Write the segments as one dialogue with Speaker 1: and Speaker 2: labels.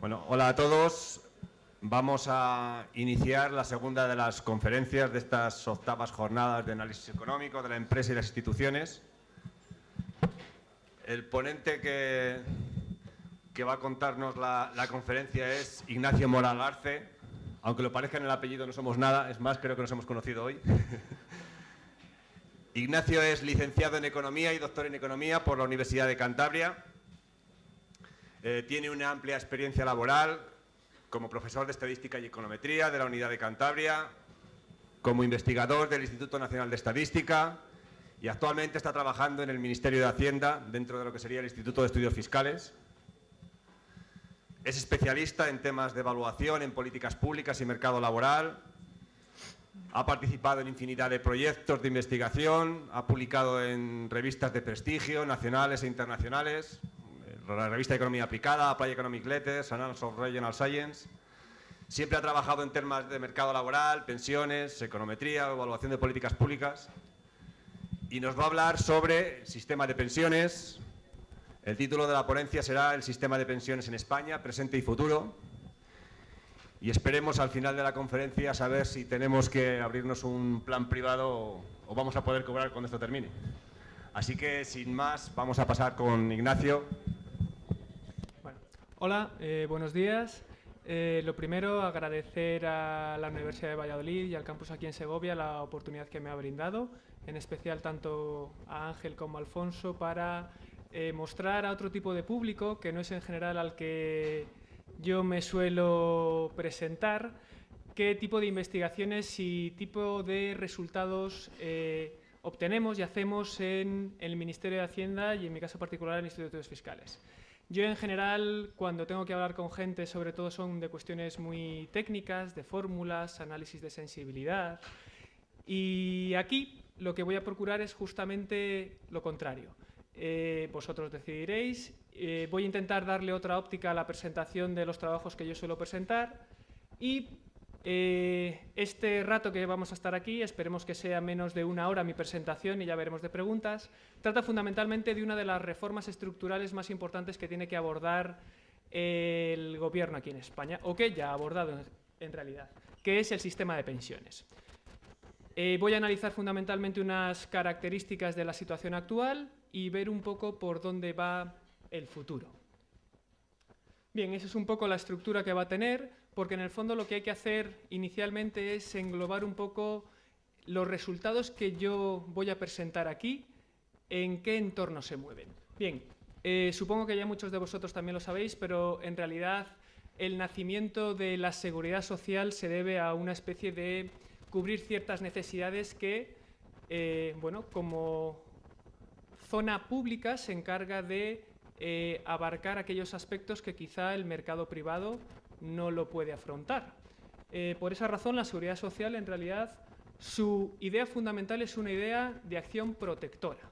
Speaker 1: Bueno, hola a todos. Vamos a iniciar la segunda de las conferencias de estas octavas jornadas de análisis económico de la empresa y las instituciones. El ponente que, que va a contarnos la, la conferencia es Ignacio Moral Arce. Aunque lo parezca en el apellido no somos nada, es más, creo que nos hemos conocido hoy. Ignacio es licenciado en Economía y doctor en Economía por la Universidad de Cantabria. Eh, tiene una amplia experiencia laboral como profesor de Estadística y Econometría de la Unidad de Cantabria, como investigador del Instituto Nacional de Estadística y actualmente está trabajando en el Ministerio de Hacienda dentro de lo que sería el Instituto de Estudios Fiscales. Es especialista en temas de evaluación en políticas públicas y mercado laboral. Ha participado en infinidad de proyectos de investigación, ha publicado en revistas de prestigio nacionales e internacionales, la revista de Economía Aplicada, Apply Economic Letters, Annals of Regional Science. Siempre ha trabajado en temas de mercado laboral, pensiones, econometría, evaluación de políticas públicas. Y nos va a hablar sobre sistema de pensiones. El título de la ponencia será El sistema de pensiones en España, presente y futuro. Y esperemos al final de la conferencia saber si tenemos que abrirnos un plan privado o, o vamos a poder cobrar cuando esto termine. Así que, sin más, vamos a pasar con Ignacio.
Speaker 2: Hola, eh, buenos días. Eh, lo primero, agradecer a la Universidad de Valladolid y al campus aquí en Segovia la oportunidad que me ha brindado, en especial tanto a Ángel como a Alfonso, para eh, mostrar a otro tipo de público, que no es en general al que yo me suelo presentar, qué tipo de investigaciones y tipo de resultados obtenemos y hacemos en el Ministerio de Hacienda y en mi caso particular en Institutos Fiscales. Yo en general, cuando tengo que hablar con gente, sobre todo son de cuestiones muy técnicas, de fórmulas, análisis de sensibilidad. Y aquí lo que voy a procurar es justamente lo contrario. Eh, vosotros decidiréis. Eh, voy a intentar darle otra óptica a la presentación de los trabajos que yo suelo presentar y eh, este rato que vamos a estar aquí, esperemos que sea menos de una hora mi presentación y ya veremos de preguntas, trata fundamentalmente de una de las reformas estructurales más importantes que tiene que abordar el gobierno aquí en España, o que ya ha abordado en, realidad, que es el sistema de pensiones. Eh, voy a analizar fundamentalmente unas características de la situación actual y ver un poco por dónde va el futuro. Bien, esa es un poco la estructura que va a tener porque en el fondo lo que hay que hacer inicialmente es englobar un poco los resultados que yo voy a presentar aquí, en qué entorno se mueven. Bien, eh, supongo que ya muchos de vosotros también lo sabéis, pero en realidad el nacimiento de la seguridad social se debe a una especie de cubrir ciertas necesidades que, eh, bueno, como zona pública se encarga de eh, abarcar aquellos aspectos que quizá el mercado privado no lo puede afrontar. Eh, por esa razón, la seguridad social, en realidad, su idea fundamental es una idea de acción protectora.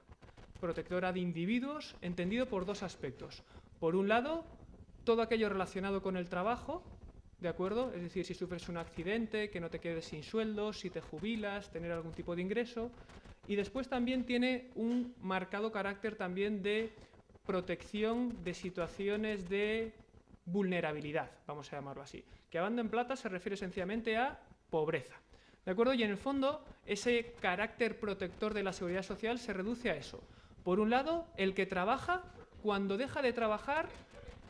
Speaker 2: Protectora de individuos, entendido por dos aspectos. Por un lado, todo aquello relacionado con el trabajo, ¿de acuerdo? Es decir, si sufres un accidente, que no te quedes sin sueldo, si te jubilas, tener algún tipo de ingreso. Y después también tiene un marcado carácter también de protección de situaciones de vulnerabilidad, vamos a llamarlo así. Que banda en plata se refiere sencillamente a pobreza. ¿De acuerdo? Y en el fondo, ese carácter protector de la seguridad social se reduce a eso. Por un lado, el que trabaja, cuando deja de trabajar,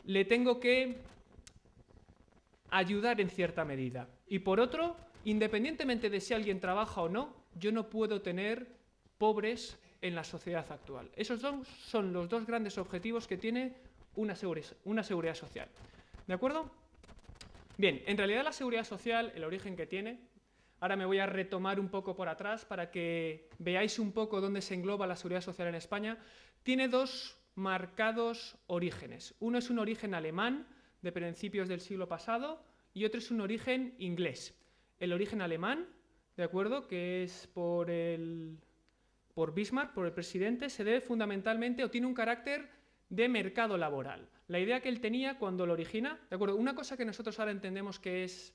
Speaker 2: le tengo que ayudar en cierta medida. Y por otro, independientemente de si alguien trabaja o no, yo no puedo tener pobres en la sociedad actual. Esos son, son los dos grandes objetivos que tiene una seguridad, una seguridad social. ¿De acuerdo? Bien, en realidad la seguridad social, el origen que tiene, ahora me voy a retomar un poco por atrás para que veáis un poco dónde se engloba la seguridad social en España, tiene dos marcados orígenes. Uno es un origen alemán de principios del siglo pasado y otro es un origen inglés. El origen alemán, ¿de acuerdo?, que es por, el, por Bismarck, por el presidente, se debe fundamentalmente o tiene un carácter de mercado laboral. La idea que él tenía cuando lo origina, ¿de acuerdo? Una cosa que nosotros ahora entendemos que es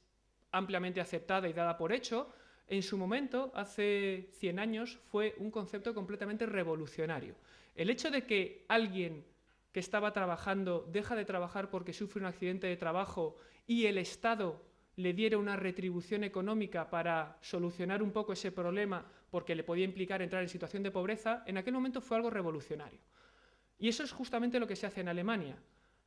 Speaker 2: ampliamente aceptada y dada por hecho, en su momento, hace 100 años, fue un concepto completamente revolucionario. El hecho de que alguien que estaba trabajando deja de trabajar porque sufre un accidente de trabajo y el Estado le diera una retribución económica para solucionar un poco ese problema porque le podía implicar entrar en situación de pobreza, en aquel momento fue algo revolucionario. Y eso es justamente lo que se hace en Alemania.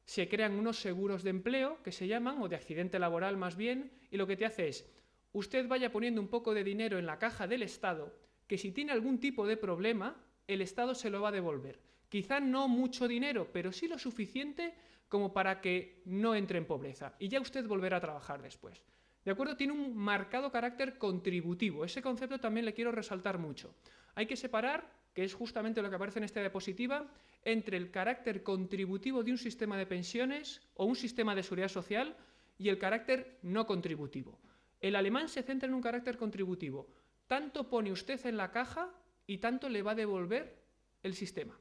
Speaker 2: Se crean unos seguros de empleo, que se llaman, o de accidente laboral más bien, y lo que te hace es, usted vaya poniendo un poco de dinero en la caja del Estado, que si tiene algún tipo de problema, el Estado se lo va a devolver. Quizá no mucho dinero, pero sí lo suficiente como para que no entre en pobreza y ya usted volverá a trabajar después. ¿De acuerdo? Tiene un marcado carácter contributivo. Ese concepto también le quiero resaltar mucho. Hay que separar, que es justamente lo que aparece en esta diapositiva, entre el carácter contributivo de un sistema de pensiones o un sistema de seguridad social y el carácter no contributivo. El alemán se centra en un carácter contributivo. Tanto pone usted en la caja y tanto le va a devolver el sistema.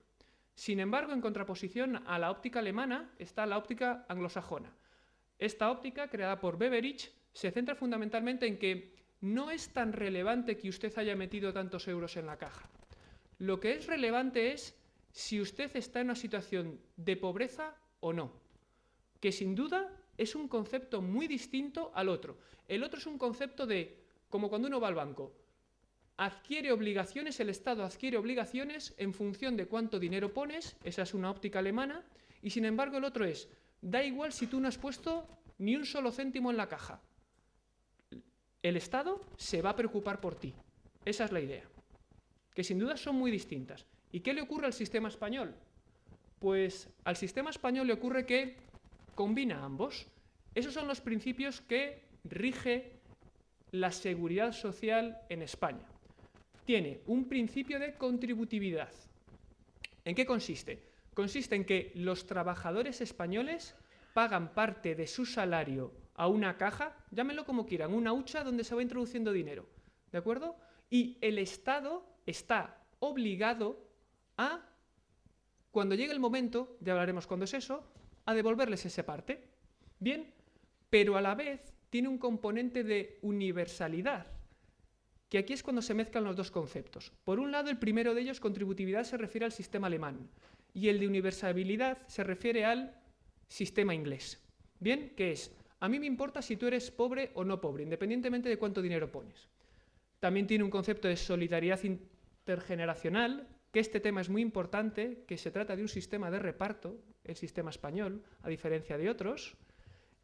Speaker 2: Sin embargo, en contraposición a la óptica alemana está la óptica anglosajona. Esta óptica, creada por Beveridge, se centra fundamentalmente en que no es tan relevante que usted haya metido tantos euros en la caja. Lo que es relevante es si usted está en una situación de pobreza o no, que sin duda es un concepto muy distinto al otro. El otro es un concepto de, como cuando uno va al banco, adquiere obligaciones, el Estado adquiere obligaciones en función de cuánto dinero pones, esa es una óptica alemana, y sin embargo el otro es, da igual si tú no has puesto ni un solo céntimo en la caja. El Estado se va a preocupar por ti. Esa es la idea. Que sin duda son muy distintas. ¿Y qué le ocurre al sistema español? Pues al sistema español le ocurre que combina ambos. Esos son los principios que rige la seguridad social en España tiene un principio de contributividad. ¿En qué consiste? Consiste en que los trabajadores españoles pagan parte de su salario a una caja, llámenlo como quieran, una hucha donde se va introduciendo dinero, ¿de acuerdo? Y el Estado está obligado a, cuando llegue el momento, ya hablaremos cuándo es eso, a devolverles esa parte. Bien, pero a la vez tiene un componente de universalidad que aquí es cuando se mezclan los dos conceptos. Por un lado, el primero de ellos, contributividad, se refiere al sistema alemán y el de universalidad se refiere al sistema inglés. Bien, ¿qué es? A mí me importa si tú eres pobre o no pobre, independientemente de cuánto dinero pones. También tiene un concepto de solidaridad intergeneracional, que este tema es muy importante, que se trata de un sistema de reparto, el sistema español, a diferencia de otros,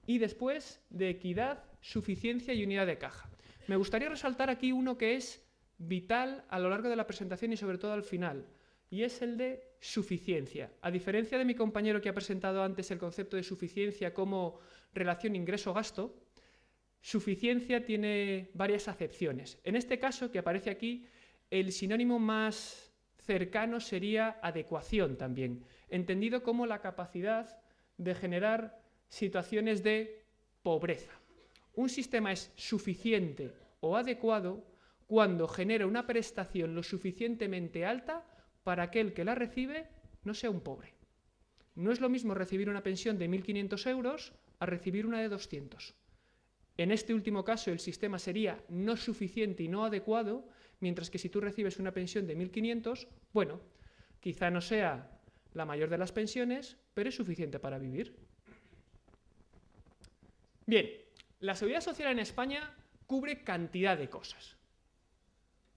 Speaker 2: y después de equidad, suficiencia y unidad de caja. Me gustaría resaltar aquí uno que es vital a lo largo de la presentación y sobre todo al final, y es el de suficiencia. A diferencia de mi compañero que ha presentado antes el concepto de suficiencia como relación ingreso-gasto, suficiencia tiene varias acepciones. En este caso, que aparece aquí, el sinónimo más cercano sería adecuación también, entendido como la capacidad de generar situaciones de pobreza un sistema es suficiente o adecuado cuando genera una prestación lo suficientemente alta para aquel que la recibe no sea un pobre. No es lo mismo recibir una pensión de 1.500 euros a recibir una de 200. En este último caso el sistema sería no suficiente y no adecuado, mientras que si tú recibes una pensión de 1.500, bueno, quizá no sea la mayor de las pensiones, pero es suficiente para vivir. Bien, la seguridad social en España cubre cantidad de cosas.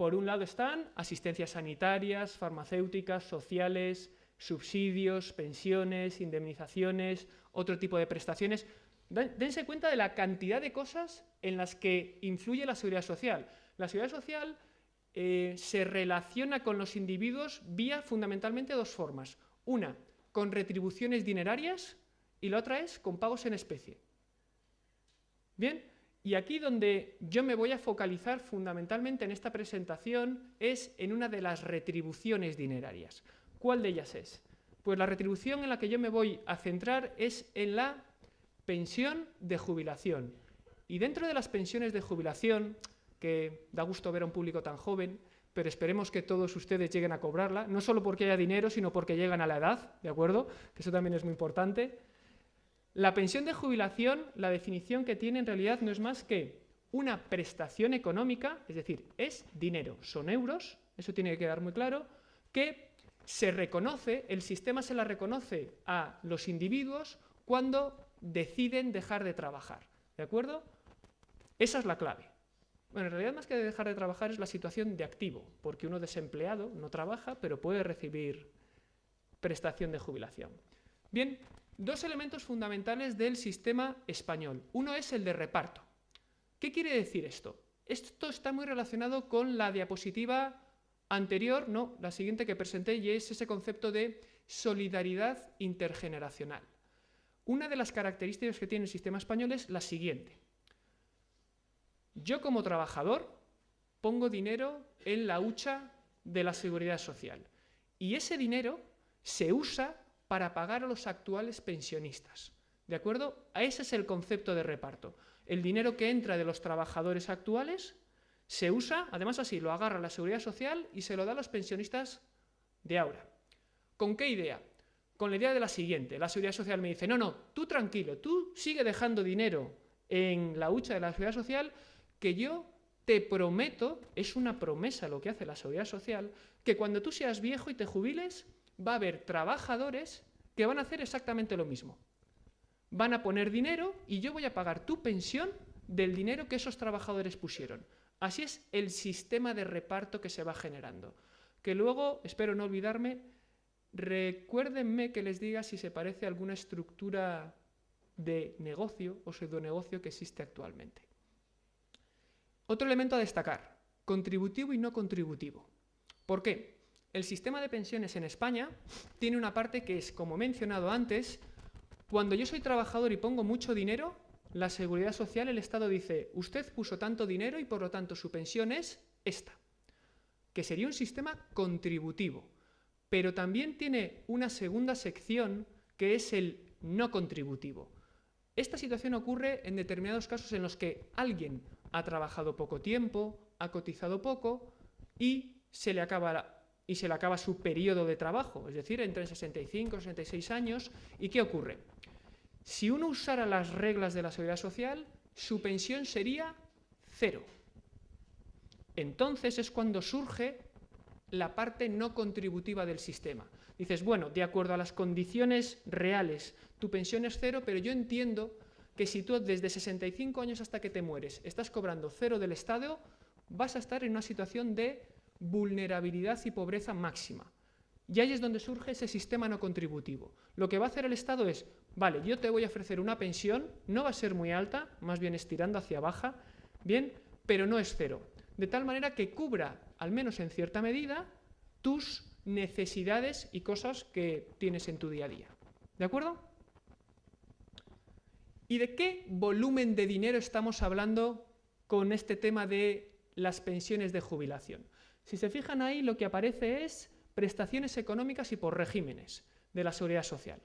Speaker 2: Por un lado están asistencias sanitarias, farmacéuticas, sociales, subsidios, pensiones, indemnizaciones, otro tipo de prestaciones. Dense cuenta de la cantidad de cosas en las que influye la seguridad social. La seguridad social eh, se relaciona con los individuos vía fundamentalmente dos formas. Una, con retribuciones dinerarias y la otra es con pagos en especie. Bien, y aquí donde yo me voy a focalizar fundamentalmente en esta presentación es en una de las retribuciones dinerarias. ¿Cuál de ellas es? Pues la retribución en la que yo me voy a centrar es en la pensión de jubilación. Y dentro de las pensiones de jubilación, que da gusto ver a un público tan joven, pero esperemos que todos ustedes lleguen a cobrarla, no solo porque haya dinero, sino porque llegan a la edad, ¿de acuerdo? Que eso también es muy importante. La pensión de jubilación, la definición que tiene en realidad no es más que una prestación económica, es decir, es dinero, son euros, eso tiene que quedar muy claro, que se reconoce, el sistema se la reconoce a los individuos cuando deciden dejar de trabajar. ¿De acuerdo? Esa es la clave. Bueno, en realidad más que dejar de trabajar es la situación de activo, porque uno desempleado no trabaja, pero puede recibir prestación de jubilación. Bien, dos elementos fundamentales del sistema español. Uno es el de reparto. ¿Qué quiere decir esto? Esto está muy relacionado con la diapositiva anterior, no, la siguiente que presenté, y es ese concepto de solidaridad intergeneracional. Una de las características que tiene el sistema español es la siguiente. Yo como trabajador pongo dinero en la hucha de la seguridad social y ese dinero se usa para pagar a los actuales pensionistas. ¿De acuerdo? Ese es el concepto de reparto. El dinero que entra de los trabajadores actuales se usa, además así, lo agarra la seguridad social y se lo da a los pensionistas de ahora. ¿Con qué idea? Con la idea de la siguiente. La seguridad social me dice, no, no, tú tranquilo, tú sigue dejando dinero en la hucha de la seguridad social que yo te prometo, es una promesa lo que hace la seguridad social, que cuando tú seas viejo y te jubiles, va a haber trabajadores que van a hacer exactamente lo mismo. Van a poner dinero y yo voy a pagar tu pensión del dinero que esos trabajadores pusieron. Así es el sistema de reparto que se va generando. Que luego, espero no olvidarme, recuérdenme que les diga si se parece a alguna estructura de negocio o pseudonegocio que existe actualmente. Otro elemento a destacar, contributivo y no contributivo. ¿Por qué? El sistema de pensiones en España tiene una parte que es, como he mencionado antes, cuando yo soy trabajador y pongo mucho dinero, la seguridad social, el Estado dice, usted puso tanto dinero y por lo tanto su pensión es esta, que sería un sistema contributivo, pero también tiene una segunda sección que es el no contributivo. Esta situación ocurre en determinados casos en los que alguien ha trabajado poco tiempo, ha cotizado poco y se le acaba, y se le acaba su periodo de trabajo, es decir, entre 65 y 66 años. ¿Y qué ocurre? Si uno usara las reglas de la seguridad social, su pensión sería cero. Entonces es cuando surge la parte no contributiva del sistema. Dices, bueno, de acuerdo a las condiciones reales, tu pensión es cero, pero yo entiendo que si tú desde 65 años hasta que te mueres estás cobrando cero del Estado, vas a estar en una situación de vulnerabilidad y pobreza máxima. Y ahí es donde surge ese sistema no contributivo. Lo que va a hacer el Estado es, vale, yo te voy a ofrecer una pensión, no va a ser muy alta, más bien estirando hacia baja, bien, pero no es cero. De tal manera que cubra, al menos en cierta medida, tus necesidades y cosas que tienes en tu día a día. ¿De acuerdo? ¿Y de qué volumen de dinero estamos hablando con este tema de las pensiones de jubilación? Si se fijan ahí, lo que aparece es prestaciones económicas y por regímenes de la seguridad social.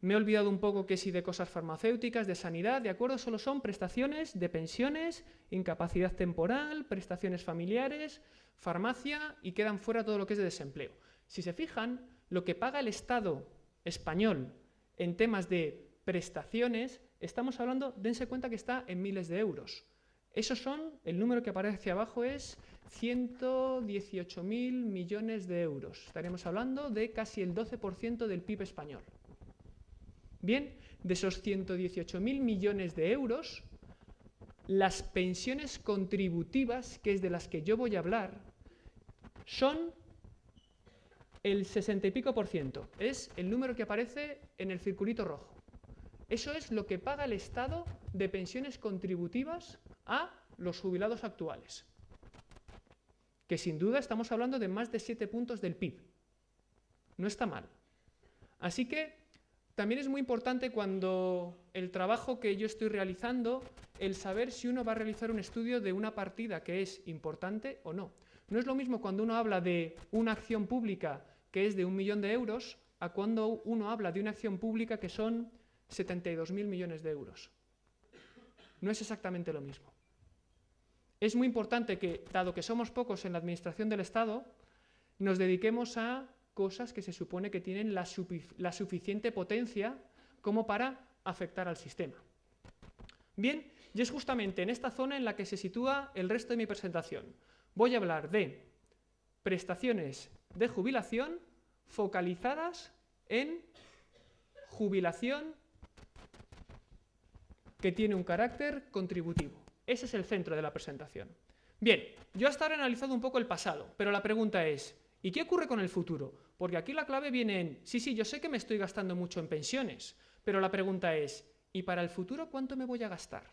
Speaker 2: Me he olvidado un poco que si de cosas farmacéuticas, de sanidad, de acuerdo, solo son prestaciones de pensiones, incapacidad temporal, prestaciones familiares, farmacia y quedan fuera todo lo que es de desempleo. Si se fijan, lo que paga el Estado español en temas de prestaciones estamos hablando, dense cuenta que está en miles de euros. Esos son, el número que aparece hacia abajo es 118.000 millones de euros. Estaremos hablando de casi el 12% del PIB español. Bien, de esos 118.000 millones de euros, las pensiones contributivas, que es de las que yo voy a hablar, son el 60 y pico por ciento. Es el número que aparece en el circulito rojo. Eso es lo que paga el Estado de pensiones contributivas a los jubilados actuales. Que sin duda estamos hablando de más de 7 puntos del PIB. No está mal. Así que también es muy importante cuando el trabajo que yo estoy realizando, el saber si uno va a realizar un estudio de una partida que es importante o no. No es lo mismo cuando uno habla de una acción pública que es de un millón de euros a cuando uno habla de una acción pública que son 72.000 millones de euros. No es exactamente lo mismo. Es muy importante que, dado que somos pocos en la administración del Estado, nos dediquemos a cosas que se supone que tienen la, suficiente potencia como para afectar al sistema. Bien, Y es justamente en esta zona en la que se sitúa el resto de mi presentación. Voy a hablar de prestaciones de jubilación focalizadas en jubilación que tiene un carácter contributivo. Ese es el centro de la presentación. Bien, yo hasta ahora he analizado un poco el pasado, pero la pregunta es, ¿y qué ocurre con el futuro? Porque aquí la clave viene en, sí, sí, yo sé que me estoy gastando mucho en pensiones, pero la pregunta es, ¿y para el futuro cuánto me voy a gastar?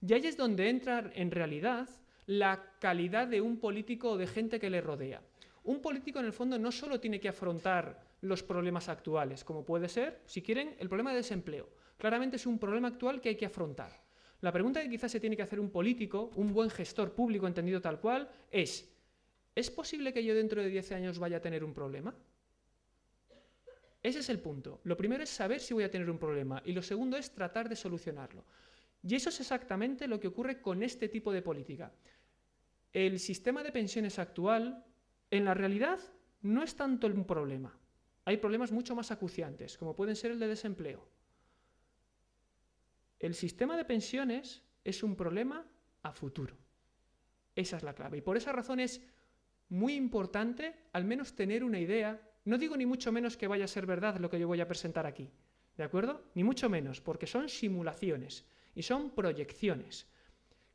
Speaker 2: Y ahí es donde entra en realidad la calidad de un político o de gente que le rodea. Un político en el fondo no solo tiene que afrontar los problemas actuales, como puede ser, si quieren, el problema de desempleo. Claramente es un problema actual que hay que afrontar. La pregunta que quizás se tiene que hacer un político, un buen gestor público entendido tal cual, es, ¿es posible que yo dentro de 10 años vaya a tener un problema? Ese es el punto. Lo primero es saber si voy a tener un problema y lo segundo es tratar de solucionarlo. Y eso es exactamente lo que ocurre con este tipo de política. El sistema de pensiones actual, en la realidad, no es tanto un problema. Hay problemas mucho más acuciantes, como pueden ser el de desempleo. El sistema de pensiones es un problema a futuro. Esa es la clave. Y por esa razón es muy importante al menos tener una idea. No digo ni mucho menos que vaya a ser verdad lo que yo voy a presentar aquí. ¿De acuerdo? Ni mucho menos, porque son simulaciones y son proyecciones,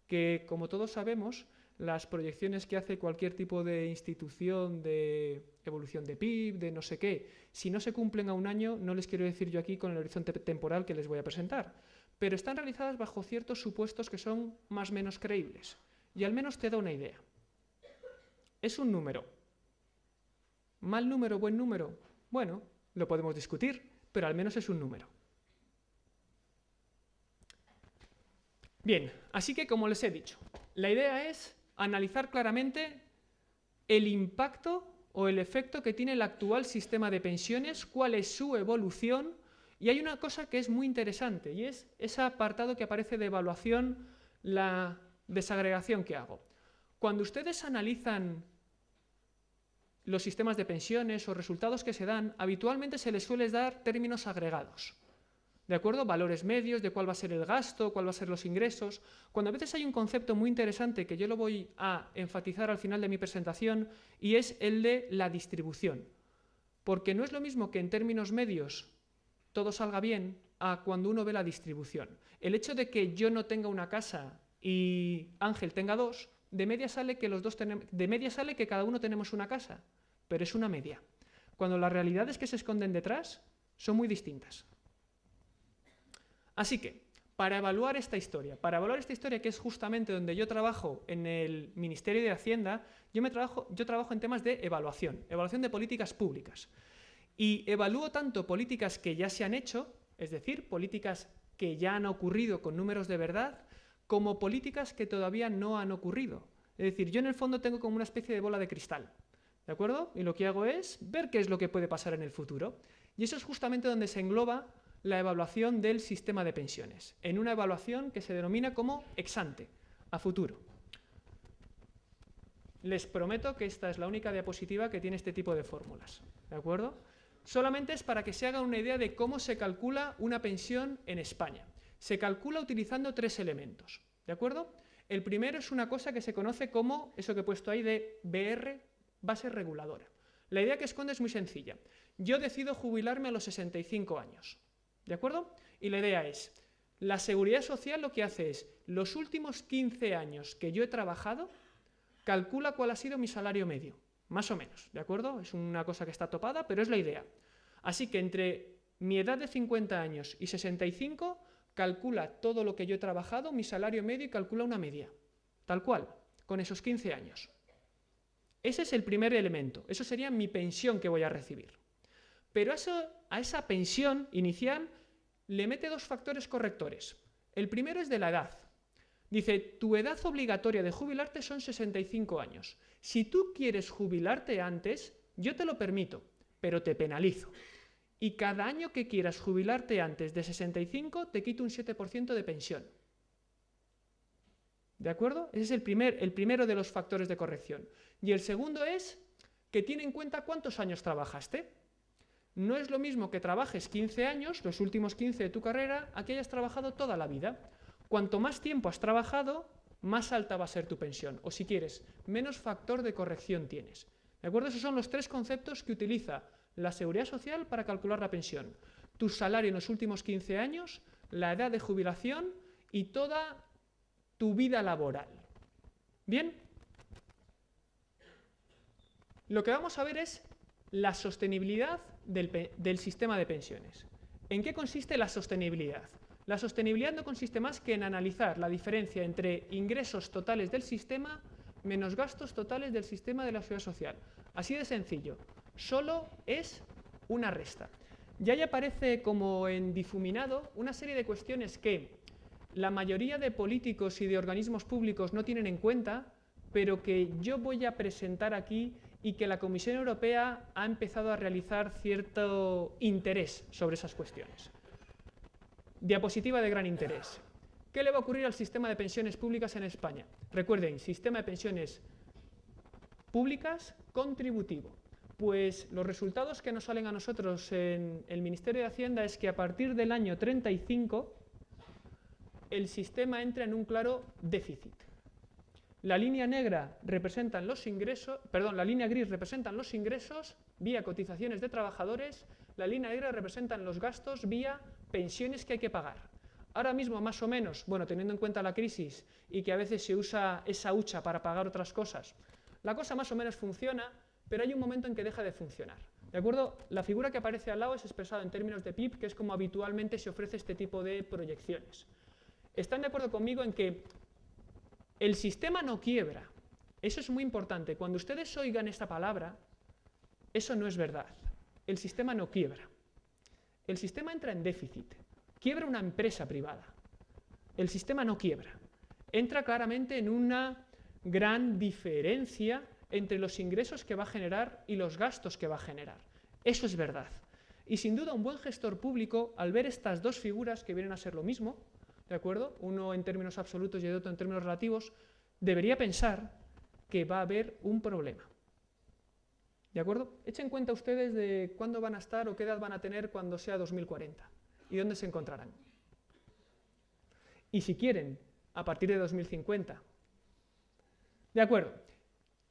Speaker 2: que como todos sabemos, las proyecciones que hace cualquier tipo de institución de evolución de PIB, de no sé qué, si no se cumplen a un año, no les quiero decir yo aquí con el horizonte temporal que les voy a presentar, pero están realizadas bajo ciertos supuestos que son más o menos creíbles. Y al menos te da una idea. Es un número. ¿Mal número, buen número? Bueno, lo podemos discutir, pero al menos es un número. Bien, así que como les he dicho, la idea es analizar claramente el impacto o el efecto que tiene el actual sistema de pensiones, cuál es su evolución y hay una cosa que es muy interesante y es ese apartado que aparece de evaluación, la desagregación que hago. Cuando ustedes analizan los sistemas de pensiones o resultados que se dan, habitualmente se les suele dar términos agregados. ¿De acuerdo? Valores medios, de cuál va a ser el gasto, cuál va a ser los ingresos. Cuando a veces hay un concepto muy interesante que yo lo voy a enfatizar al final de mi presentación y es el de la distribución. Porque no es lo mismo que en términos medios todo salga bien a cuando uno ve la distribución. El hecho de que yo no tenga una casa y Ángel tenga dos, de media sale que los dos de media sale que cada uno tenemos una casa, pero es una media. Cuando las realidades que se esconden detrás son muy distintas. Así que, para evaluar esta historia, para evaluar esta historia que es justamente donde yo trabajo en el Ministerio de Hacienda, yo, me trabajo, yo trabajo en temas de evaluación, evaluación de políticas públicas. Y evalúo tanto políticas que ya se han hecho, es decir, políticas que ya han ocurrido con números de verdad, como políticas que todavía no han ocurrido. Es decir, yo en el fondo tengo como una especie de bola de cristal, ¿de acuerdo? Y lo que hago es ver qué es lo que puede pasar en el futuro. Y eso es justamente donde se engloba la evaluación del sistema de pensiones, en una evaluación que se denomina como ex ante, a futuro. Les prometo que esta es la única diapositiva que tiene este tipo de fórmulas, ¿de acuerdo? Solamente es para que se haga una idea de cómo se calcula una pensión en España. Se calcula utilizando tres elementos, ¿de acuerdo? El primero es una cosa que se conoce como, eso que he puesto ahí, de BR, base reguladora. La idea que esconde es muy sencilla. Yo decido jubilarme a los 65 años, ¿de acuerdo? Y la idea es, la seguridad social lo que hace es, los últimos 15 años que yo he trabajado, calcula cuál ha sido mi salario medio más o menos, ¿de acuerdo? Es una cosa que está topada, pero es la idea. Así que entre mi edad de 50 años y 65, calcula todo lo que yo he trabajado, mi salario medio y calcula una media, tal cual, con esos 15 años. Ese es el primer elemento, eso sería mi pensión que voy a recibir. Pero a esa pensión inicial le mete dos factores correctores. El primero es de la edad. Dice, tu edad obligatoria de jubilarte son 65 años. Si tú quieres jubilarte antes, yo te lo permito, pero te penalizo. Y cada año que quieras jubilarte antes de 65, te quito un 7% de pensión. ¿De acuerdo? Ese es el, primer, el primero de los factores de corrección. Y el segundo es que tiene en cuenta cuántos años trabajaste. No es lo mismo que trabajes 15 años, los últimos 15 de tu carrera, a que hayas trabajado toda la vida. Cuanto más tiempo has trabajado, más alta va a ser tu pensión. O si quieres, menos factor de corrección tienes. ¿De acuerdo? Esos son los tres conceptos que utiliza la seguridad social para calcular la pensión. Tu salario en los últimos 15 años, la edad de jubilación y toda tu vida laboral. ¿Bien? Lo que vamos a ver es la sostenibilidad del, del sistema de pensiones. ¿En qué consiste la sostenibilidad? La sostenibilidad no consiste más que en analizar la diferencia entre ingresos totales del sistema menos gastos totales del sistema de la seguridad social. Así de sencillo. Solo es una resta. Ya ahí aparece como en difuminado una serie de cuestiones que la mayoría de políticos y de organismos públicos no tienen en cuenta, pero que yo voy a presentar aquí y que la Comisión Europea ha empezado a realizar cierto interés sobre esas cuestiones. Diapositiva de gran interés. ¿Qué le va a ocurrir al sistema de pensiones públicas en España? Recuerden, sistema de pensiones públicas contributivo. Pues los resultados que nos salen a nosotros en el Ministerio de Hacienda es que a partir del año 35 el sistema entra en un claro déficit. La línea negra representan los ingresos, perdón, la línea gris representan los ingresos vía cotizaciones de trabajadores, la línea negra representan los gastos vía pensiones que hay que pagar. Ahora mismo, más o menos, bueno, teniendo en cuenta la crisis y que a veces se usa esa hucha para pagar otras cosas, la cosa más o menos funciona, pero hay un momento en que deja de funcionar. ¿De acuerdo? La figura que aparece al lado es expresada en términos de PIB, que es como habitualmente se ofrece este tipo de proyecciones. ¿Están de acuerdo conmigo en que el sistema no quiebra? Eso es muy importante. Cuando ustedes oigan esta palabra, eso no es verdad. El sistema no quiebra el sistema entra en déficit. Quiebra una empresa privada. El sistema no quiebra. Entra claramente en una gran diferencia entre los ingresos que va a generar y los gastos que va a generar. Eso es verdad. Y sin duda un buen gestor público, al ver estas dos figuras que vienen a ser lo mismo, ¿de acuerdo? Uno en términos absolutos y el otro en términos relativos, debería pensar que va a haber un problema. ¿De acuerdo? Echen cuenta ustedes de cuándo van a estar o qué edad van a tener cuando sea 2040 y dónde se encontrarán. Y si quieren, a partir de 2050. ¿De acuerdo?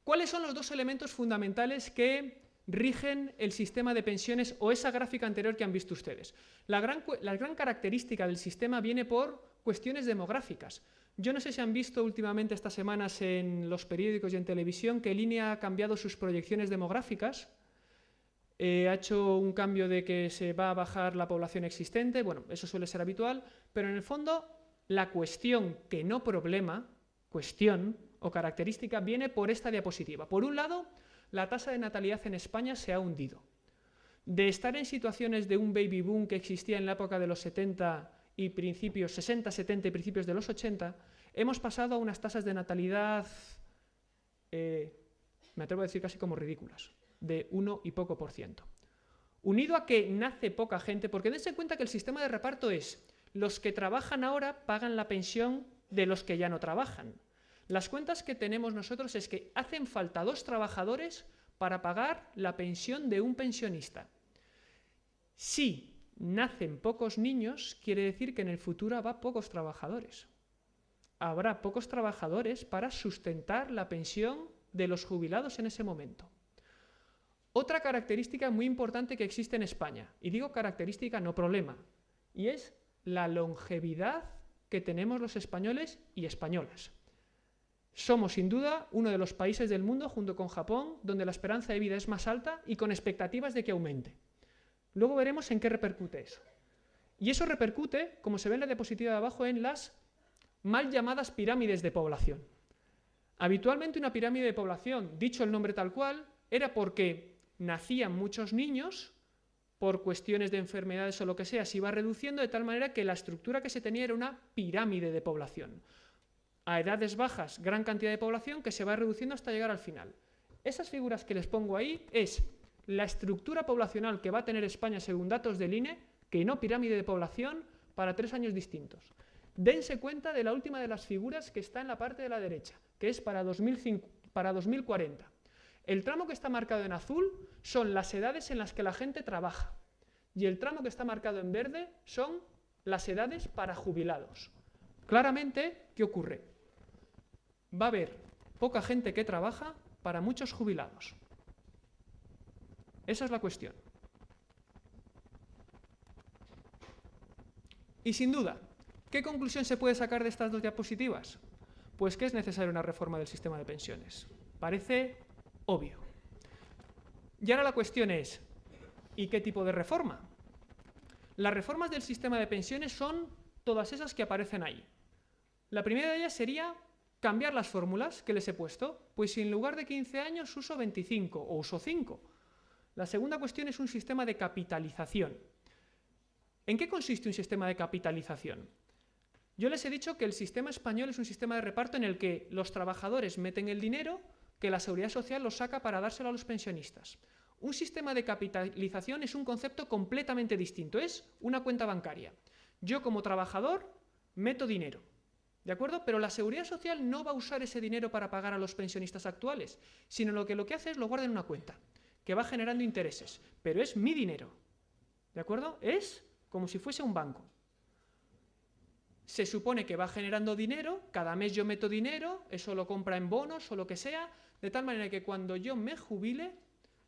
Speaker 2: ¿Cuáles son los dos elementos fundamentales que rigen el sistema de pensiones o esa gráfica anterior que han visto ustedes? La gran, la gran característica del sistema viene por cuestiones demográficas. Yo no sé si han visto últimamente estas semanas en los periódicos y en televisión que Línea ha cambiado sus proyecciones demográficas. Eh, ha hecho un cambio de que se va a bajar la población existente, bueno, eso suele ser habitual, pero en el fondo la cuestión que no problema, cuestión o característica, viene por esta diapositiva. Por un lado, la tasa de natalidad en España se ha hundido. De estar en situaciones de un baby boom que existía en la época de los 70 y principios 60, 70 y principios de los 80, hemos pasado a unas tasas de natalidad, eh, me atrevo a decir casi como ridículas, de 1 y poco por ciento. Unido a que nace poca gente, porque dense cuenta que el sistema de reparto es los que trabajan ahora pagan la pensión de los que ya no trabajan. Las cuentas que tenemos nosotros es que hacen falta dos trabajadores para pagar la pensión de un pensionista. Si nacen pocos niños, quiere decir que en el futuro habrá pocos trabajadores. Habrá pocos trabajadores para sustentar la pensión de los jubilados en ese momento. Otra característica muy importante que existe en España, y digo característica no problema, y es la longevidad que tenemos los españoles y españolas. Somos sin duda uno de los países del mundo, junto con Japón, donde la esperanza de vida es más alta y con expectativas de que aumente. Luego veremos en qué repercute eso. Y eso repercute, como se ve en la diapositiva de abajo, en las mal llamadas pirámides de población. Habitualmente una pirámide de población, dicho el nombre tal cual, era porque nacían muchos niños, por cuestiones de enfermedades o lo que sea, se iba reduciendo de tal manera que la estructura que se tenía era una pirámide de población. A edades bajas, gran cantidad de población que se va reduciendo hasta llegar al final. Esas figuras que les pongo ahí es la estructura poblacional que va a tener España según datos del INE, que no pirámide de población, para tres años distintos. Dense cuenta de la última de las figuras que está en la parte de la derecha, que es para, 2040. El tramo que está marcado en azul son las edades en las que la gente trabaja y el tramo que está marcado en verde son las edades para jubilados. Claramente, ¿qué ocurre? Va a haber poca gente que trabaja para muchos jubilados. Esa es la cuestión. Y sin duda, ¿qué conclusión se puede sacar de estas dos diapositivas? Pues que es necesaria una reforma del sistema de pensiones. Parece obvio. Y ahora la cuestión es, ¿y qué tipo de reforma? Las reformas del sistema de pensiones son todas esas que aparecen ahí. La primera de ellas sería cambiar las fórmulas que les he puesto, pues si en lugar de 15 años uso 25 o uso 5. La segunda cuestión es un sistema de capitalización. ¿En qué consiste un sistema de capitalización? Yo les he dicho que el sistema español es un sistema de reparto en el que los trabajadores meten el dinero que la seguridad social lo saca para dárselo a los pensionistas. Un sistema de capitalización es un concepto completamente distinto, es una cuenta bancaria. Yo como trabajador meto dinero, ¿De acuerdo? Pero la seguridad social no va a usar ese dinero para pagar a los pensionistas actuales, sino lo que lo que hace es lo guarda en una cuenta, que va generando intereses, pero es mi dinero. ¿De acuerdo? Es como si fuese un banco. Se supone que va generando dinero, cada mes yo meto dinero, eso lo compra en bonos o lo que sea, de tal manera que cuando yo me jubile,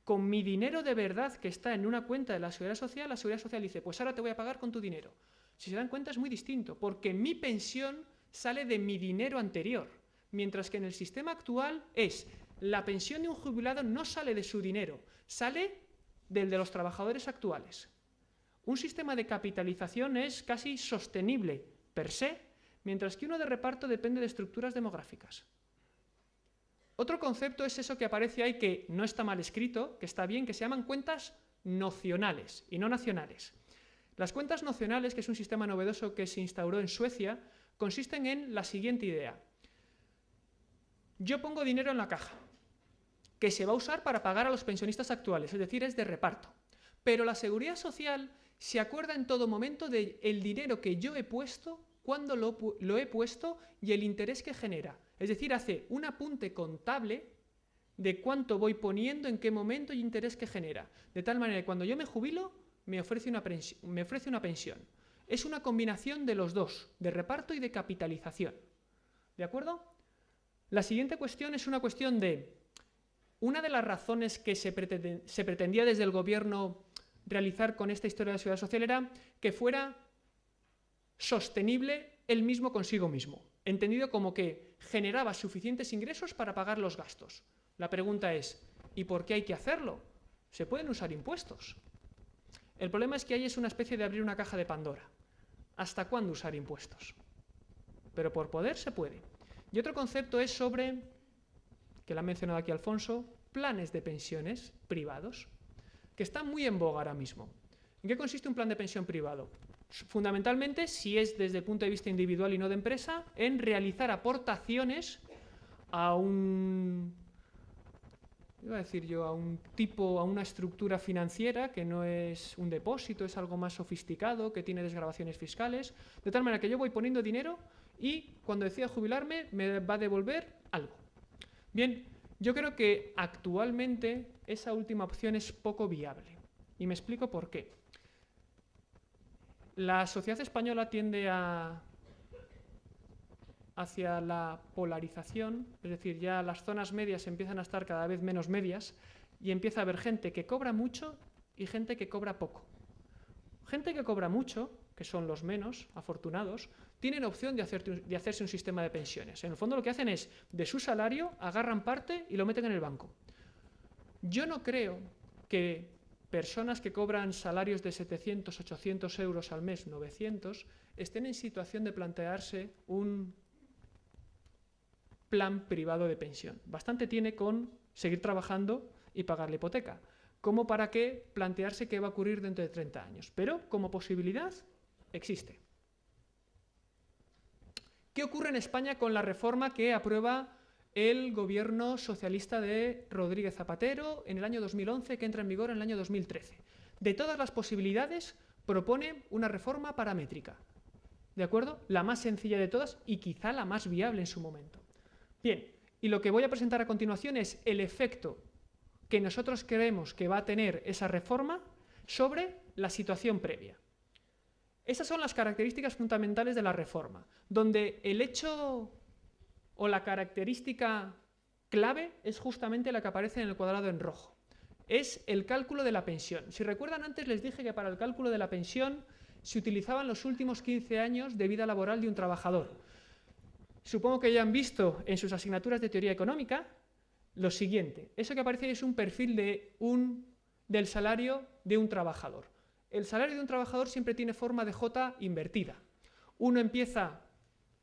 Speaker 2: con mi dinero de verdad que está en una cuenta de la Seguridad Social, la Seguridad Social dice, pues ahora te voy a pagar con tu dinero. Si se dan cuenta es muy distinto, porque mi pensión sale de mi dinero anterior, mientras que en el sistema actual es la pensión de un jubilado no sale de su dinero, sale del de los trabajadores actuales. Un sistema de capitalización es casi sostenible per se, mientras que uno de reparto depende de estructuras demográficas. Otro concepto es eso que aparece ahí que no está mal escrito, que está bien, que se llaman cuentas nocionales y no nacionales. Las cuentas nocionales, que es un sistema novedoso que se instauró en Suecia, consisten en la siguiente idea. Yo pongo dinero en la caja, que se va a usar para pagar a los pensionistas actuales, es decir, es de reparto. Pero la seguridad social se acuerda en todo momento del dinero que yo he puesto, cuándo lo, lo he puesto y el interés que genera. Es decir, hace un apunte contable de cuánto voy poniendo, en qué momento y interés que genera. De tal manera que cuando yo me jubilo, me ofrece una, me ofrece una pensión. Es una combinación de los dos, de reparto y de capitalización. ¿De acuerdo? La siguiente cuestión es una cuestión de... Una de las razones que se, pretendía desde el gobierno realizar con esta historia de la seguridad social era que fuera sostenible él mismo consigo mismo, entendido como que generaba suficientes ingresos para pagar los gastos. La pregunta es, ¿y por qué hay que hacerlo? Se pueden usar impuestos. El problema es que ahí es una especie de abrir una caja de Pandora. ¿Hasta cuándo usar impuestos? Pero por poder se puede. Y otro concepto es sobre, que lo ha mencionado aquí Alfonso, planes de pensiones privados, que están muy en boga ahora mismo. ¿En qué consiste un plan de pensión privado? Fundamentalmente, si es desde el punto de vista individual y no de empresa, en realizar aportaciones a un iba a decir yo, a un tipo, a una estructura financiera que no es un depósito, es algo más sofisticado, que tiene desgrabaciones fiscales, de tal manera que yo voy poniendo dinero y cuando decida jubilarme me va a devolver algo. Bien, yo creo que actualmente esa última opción es poco viable y me explico por qué. La sociedad española tiende a hacia la polarización, es decir, ya las zonas medias empiezan a estar cada vez menos medias y empieza a haber gente que cobra mucho y gente que cobra poco. Gente que cobra mucho, que son los menos afortunados, tienen opción de, hacerse un sistema de pensiones. En el fondo lo que hacen es, de su salario, agarran parte y lo meten en el banco. Yo no creo que personas que cobran salarios de 700, 800 euros al mes, 900, estén en situación de plantearse un plan privado de pensión. Bastante tiene con seguir trabajando y pagar la hipoteca, como para que plantearse qué va a ocurrir dentro de 30 años. Pero como posibilidad existe. ¿Qué ocurre en España con la reforma que aprueba el gobierno socialista de Rodríguez Zapatero en el año 2011, que entra en vigor en el año 2013? De todas las posibilidades, propone una reforma paramétrica. ¿De acuerdo? La más sencilla de todas y quizá la más viable en su momento. Bien, y lo que voy a presentar a continuación es el efecto que nosotros creemos que va a tener esa reforma sobre la situación previa. Esas son las características fundamentales de la reforma, donde el hecho o la característica clave es justamente la que aparece en el cuadrado en rojo. Es el cálculo de la pensión. Si recuerdan antes les dije que para el cálculo de la pensión se utilizaban los últimos 15 años de vida laboral de un trabajador. Supongo que ya han visto en sus asignaturas de teoría económica lo siguiente. Eso que aparece es un perfil de un, del salario de un trabajador. El salario de un trabajador siempre tiene forma de J invertida. Uno empieza,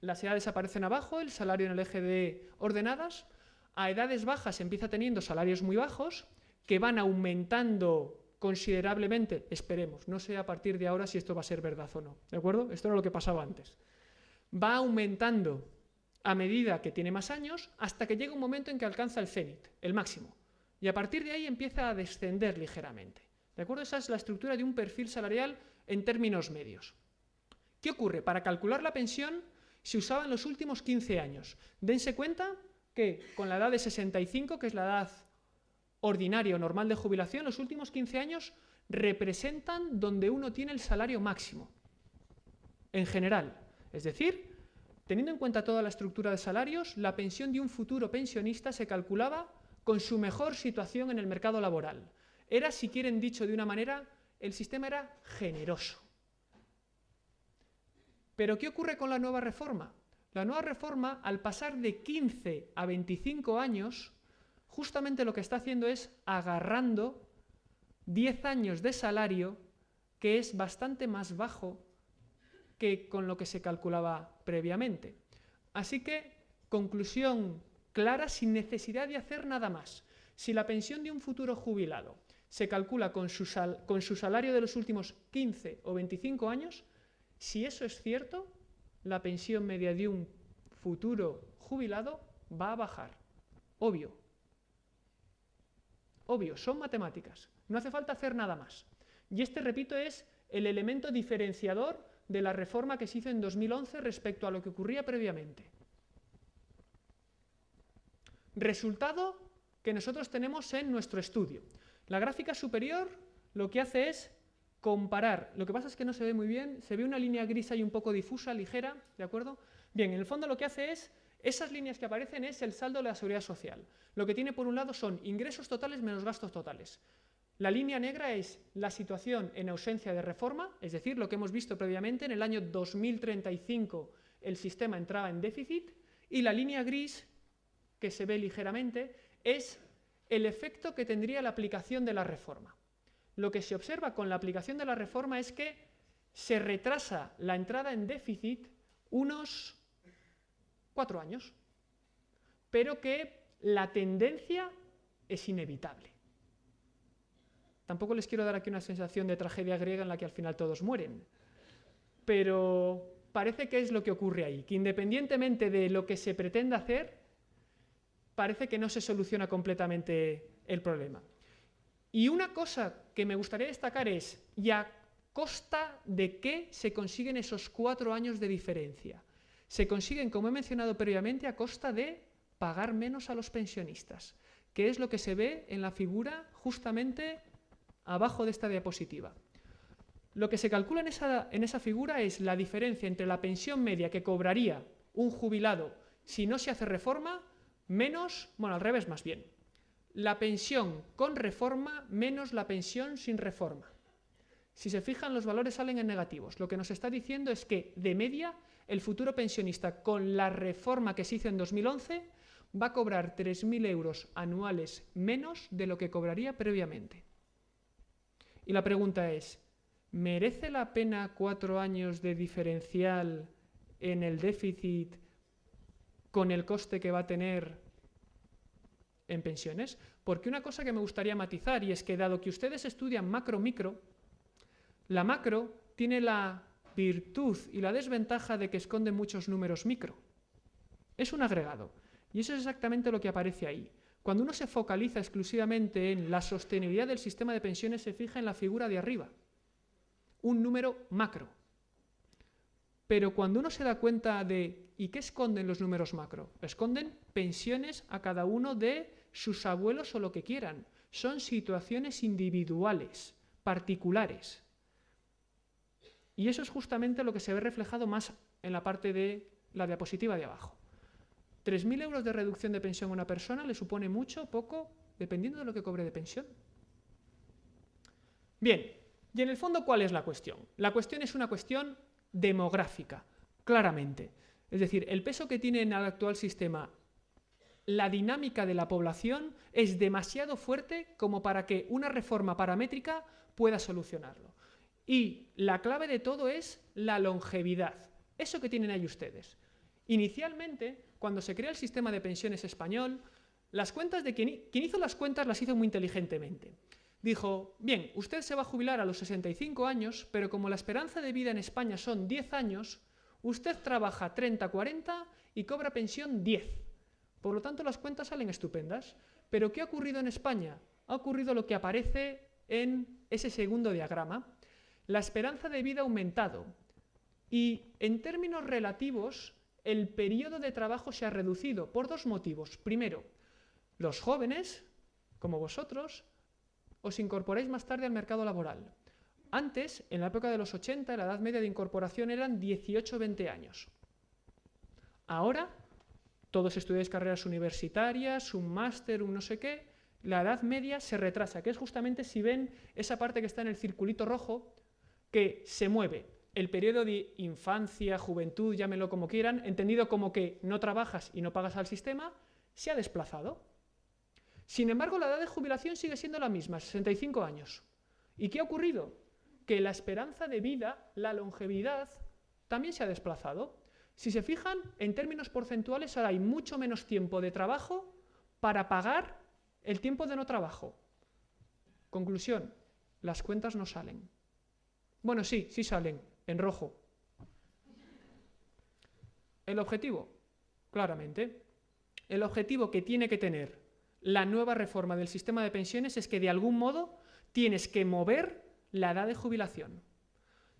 Speaker 2: las edades aparecen abajo, el salario en el eje de ordenadas. A edades bajas empieza teniendo salarios muy bajos que van aumentando considerablemente, esperemos, no sé a partir de ahora si esto va a ser verdad o no, ¿de acuerdo? Esto era lo que pasaba antes. Va aumentando a medida que tiene más años hasta que llega un momento en que alcanza el cenit, el máximo. Y a partir de ahí empieza a descender ligeramente. ¿De acuerdo? Esa es la estructura de un perfil salarial en términos medios. ¿Qué ocurre? Para calcular la pensión se usaba en los últimos 15 años. Dense cuenta que con la edad de 65, que es la edad ordinaria o normal de jubilación, los últimos 15 años representan donde uno tiene el salario máximo, en general. Es decir, teniendo en cuenta toda la estructura de salarios, la pensión de un futuro pensionista se calculaba con su mejor situación en el mercado laboral. Era, si quieren dicho de una manera, el sistema era generoso. Pero ¿qué ocurre con la nueva reforma? La nueva reforma, al pasar de 15 a 25 años, justamente lo que está haciendo es agarrando 10 años de salario que es bastante más bajo que con lo que se calculaba previamente. Así que, conclusión clara, sin necesidad de hacer nada más. Si la pensión de un futuro jubilado se calcula con su, salario de los últimos 15 o 25 años, si eso es cierto, la pensión media de un futuro jubilado va a bajar. Obvio, Obvio, son matemáticas. No hace falta hacer nada más. Y este, repito, es el elemento diferenciador de la reforma que se hizo en 2011 respecto a lo que ocurría previamente. Resultado que nosotros tenemos en nuestro estudio. La gráfica superior lo que hace es comparar. Lo que pasa es que no se ve muy bien, se ve una línea gris ahí un poco difusa, ligera, ¿de acuerdo? Bien, en el fondo lo que hace es esas líneas que aparecen es el saldo de la seguridad social. Lo que tiene por un lado son ingresos totales menos gastos totales. La línea negra es la situación en ausencia de reforma, es decir, lo que hemos visto previamente, en el año 2035 el sistema entraba en déficit, y la línea gris, que se ve ligeramente, es el efecto que tendría la aplicación de la reforma. Lo que se observa con la aplicación de la reforma es que se retrasa la entrada en déficit unos cuatro años, pero que la tendencia es inevitable. Tampoco les quiero dar aquí una sensación de tragedia griega en la que al final todos mueren, pero parece que es lo que ocurre ahí, que independientemente de lo que se pretenda hacer, parece que no se soluciona completamente el problema. Y una cosa que me gustaría destacar es, ¿y a costa de qué se consiguen esos cuatro años de diferencia? se consiguen, como he mencionado previamente, a costa de pagar menos a los pensionistas, que es lo que se ve en la figura justamente abajo de esta diapositiva. Lo que se calcula en esa, en esa figura es la diferencia entre la pensión media que cobraría un jubilado si no se hace reforma, menos, bueno, al revés más bien, la pensión con reforma menos la pensión sin reforma. Si se fijan, los valores salen en negativos. Lo que nos está diciendo es que, de media, el futuro pensionista, con la reforma que se hizo en 2011, va a cobrar 3.000 euros anuales menos de lo que cobraría previamente. Y la pregunta es, ¿merece la pena cuatro años de diferencial en el déficit con el coste que va a tener en pensiones? Porque una cosa que me gustaría matizar, y es que dado que ustedes estudian macro-micro, la macro tiene la virtud y la desventaja de que esconde muchos números micro. Es un agregado. Y eso es exactamente lo que aparece ahí. Cuando uno se focaliza exclusivamente en la sostenibilidad del sistema de pensiones, se fija en la figura de arriba. Un número macro. Pero cuando uno se da cuenta de ¿y qué esconden los números macro? Esconden pensiones a cada uno de sus abuelos o lo que quieran. Son situaciones individuales, particulares. Y eso es justamente lo que se ve reflejado más en la parte de la diapositiva de abajo. 3.000 euros de reducción de pensión a una persona le supone mucho, poco, dependiendo de lo que cobre de pensión. Bien, y en el fondo, ¿cuál es la cuestión? La cuestión es una cuestión demográfica, claramente. Es decir, el peso que tiene en el actual sistema la dinámica de la población es demasiado fuerte como para que una reforma paramétrica pueda solucionarlo. Y la clave de todo es la longevidad. Eso que tienen ahí ustedes. Inicialmente, cuando se crea el sistema de pensiones español, las cuentas de quien, hizo las cuentas las hizo muy inteligentemente. Dijo, bien, usted se va a jubilar a los 65 años, pero como la esperanza de vida en España son 10 años, usted trabaja 30, 40 y cobra pensión 10. Por lo tanto, las cuentas salen estupendas. Pero ¿qué ha ocurrido en España? Ha ocurrido lo que aparece en ese segundo diagrama. La esperanza de vida ha aumentado y en términos relativos el periodo de trabajo se ha reducido por dos motivos. Primero, los jóvenes, como vosotros, os incorporáis más tarde al mercado laboral. Antes, en la época de los 80, la edad media de incorporación eran 18-20 años. Ahora, todos estudiáis carreras universitarias, un máster, un no sé qué, la edad media se retrasa, que es justamente si ven esa parte que está en el circulito rojo, que se mueve. El periodo de infancia, juventud, llámenlo como quieran, entendido como que no trabajas y no pagas al sistema, se ha desplazado. Sin embargo, la edad de jubilación sigue siendo la misma, 65 años. ¿Y qué ha ocurrido? Que la esperanza de vida, la longevidad, también se ha desplazado. Si se fijan, en términos porcentuales ahora hay mucho menos tiempo de trabajo para pagar el tiempo de no trabajo. Conclusión, las cuentas no salen. Bueno, sí, sí salen, en rojo. El objetivo, claramente, el objetivo que tiene que tener la nueva reforma del sistema de pensiones es que de algún modo tienes que mover la edad de jubilación.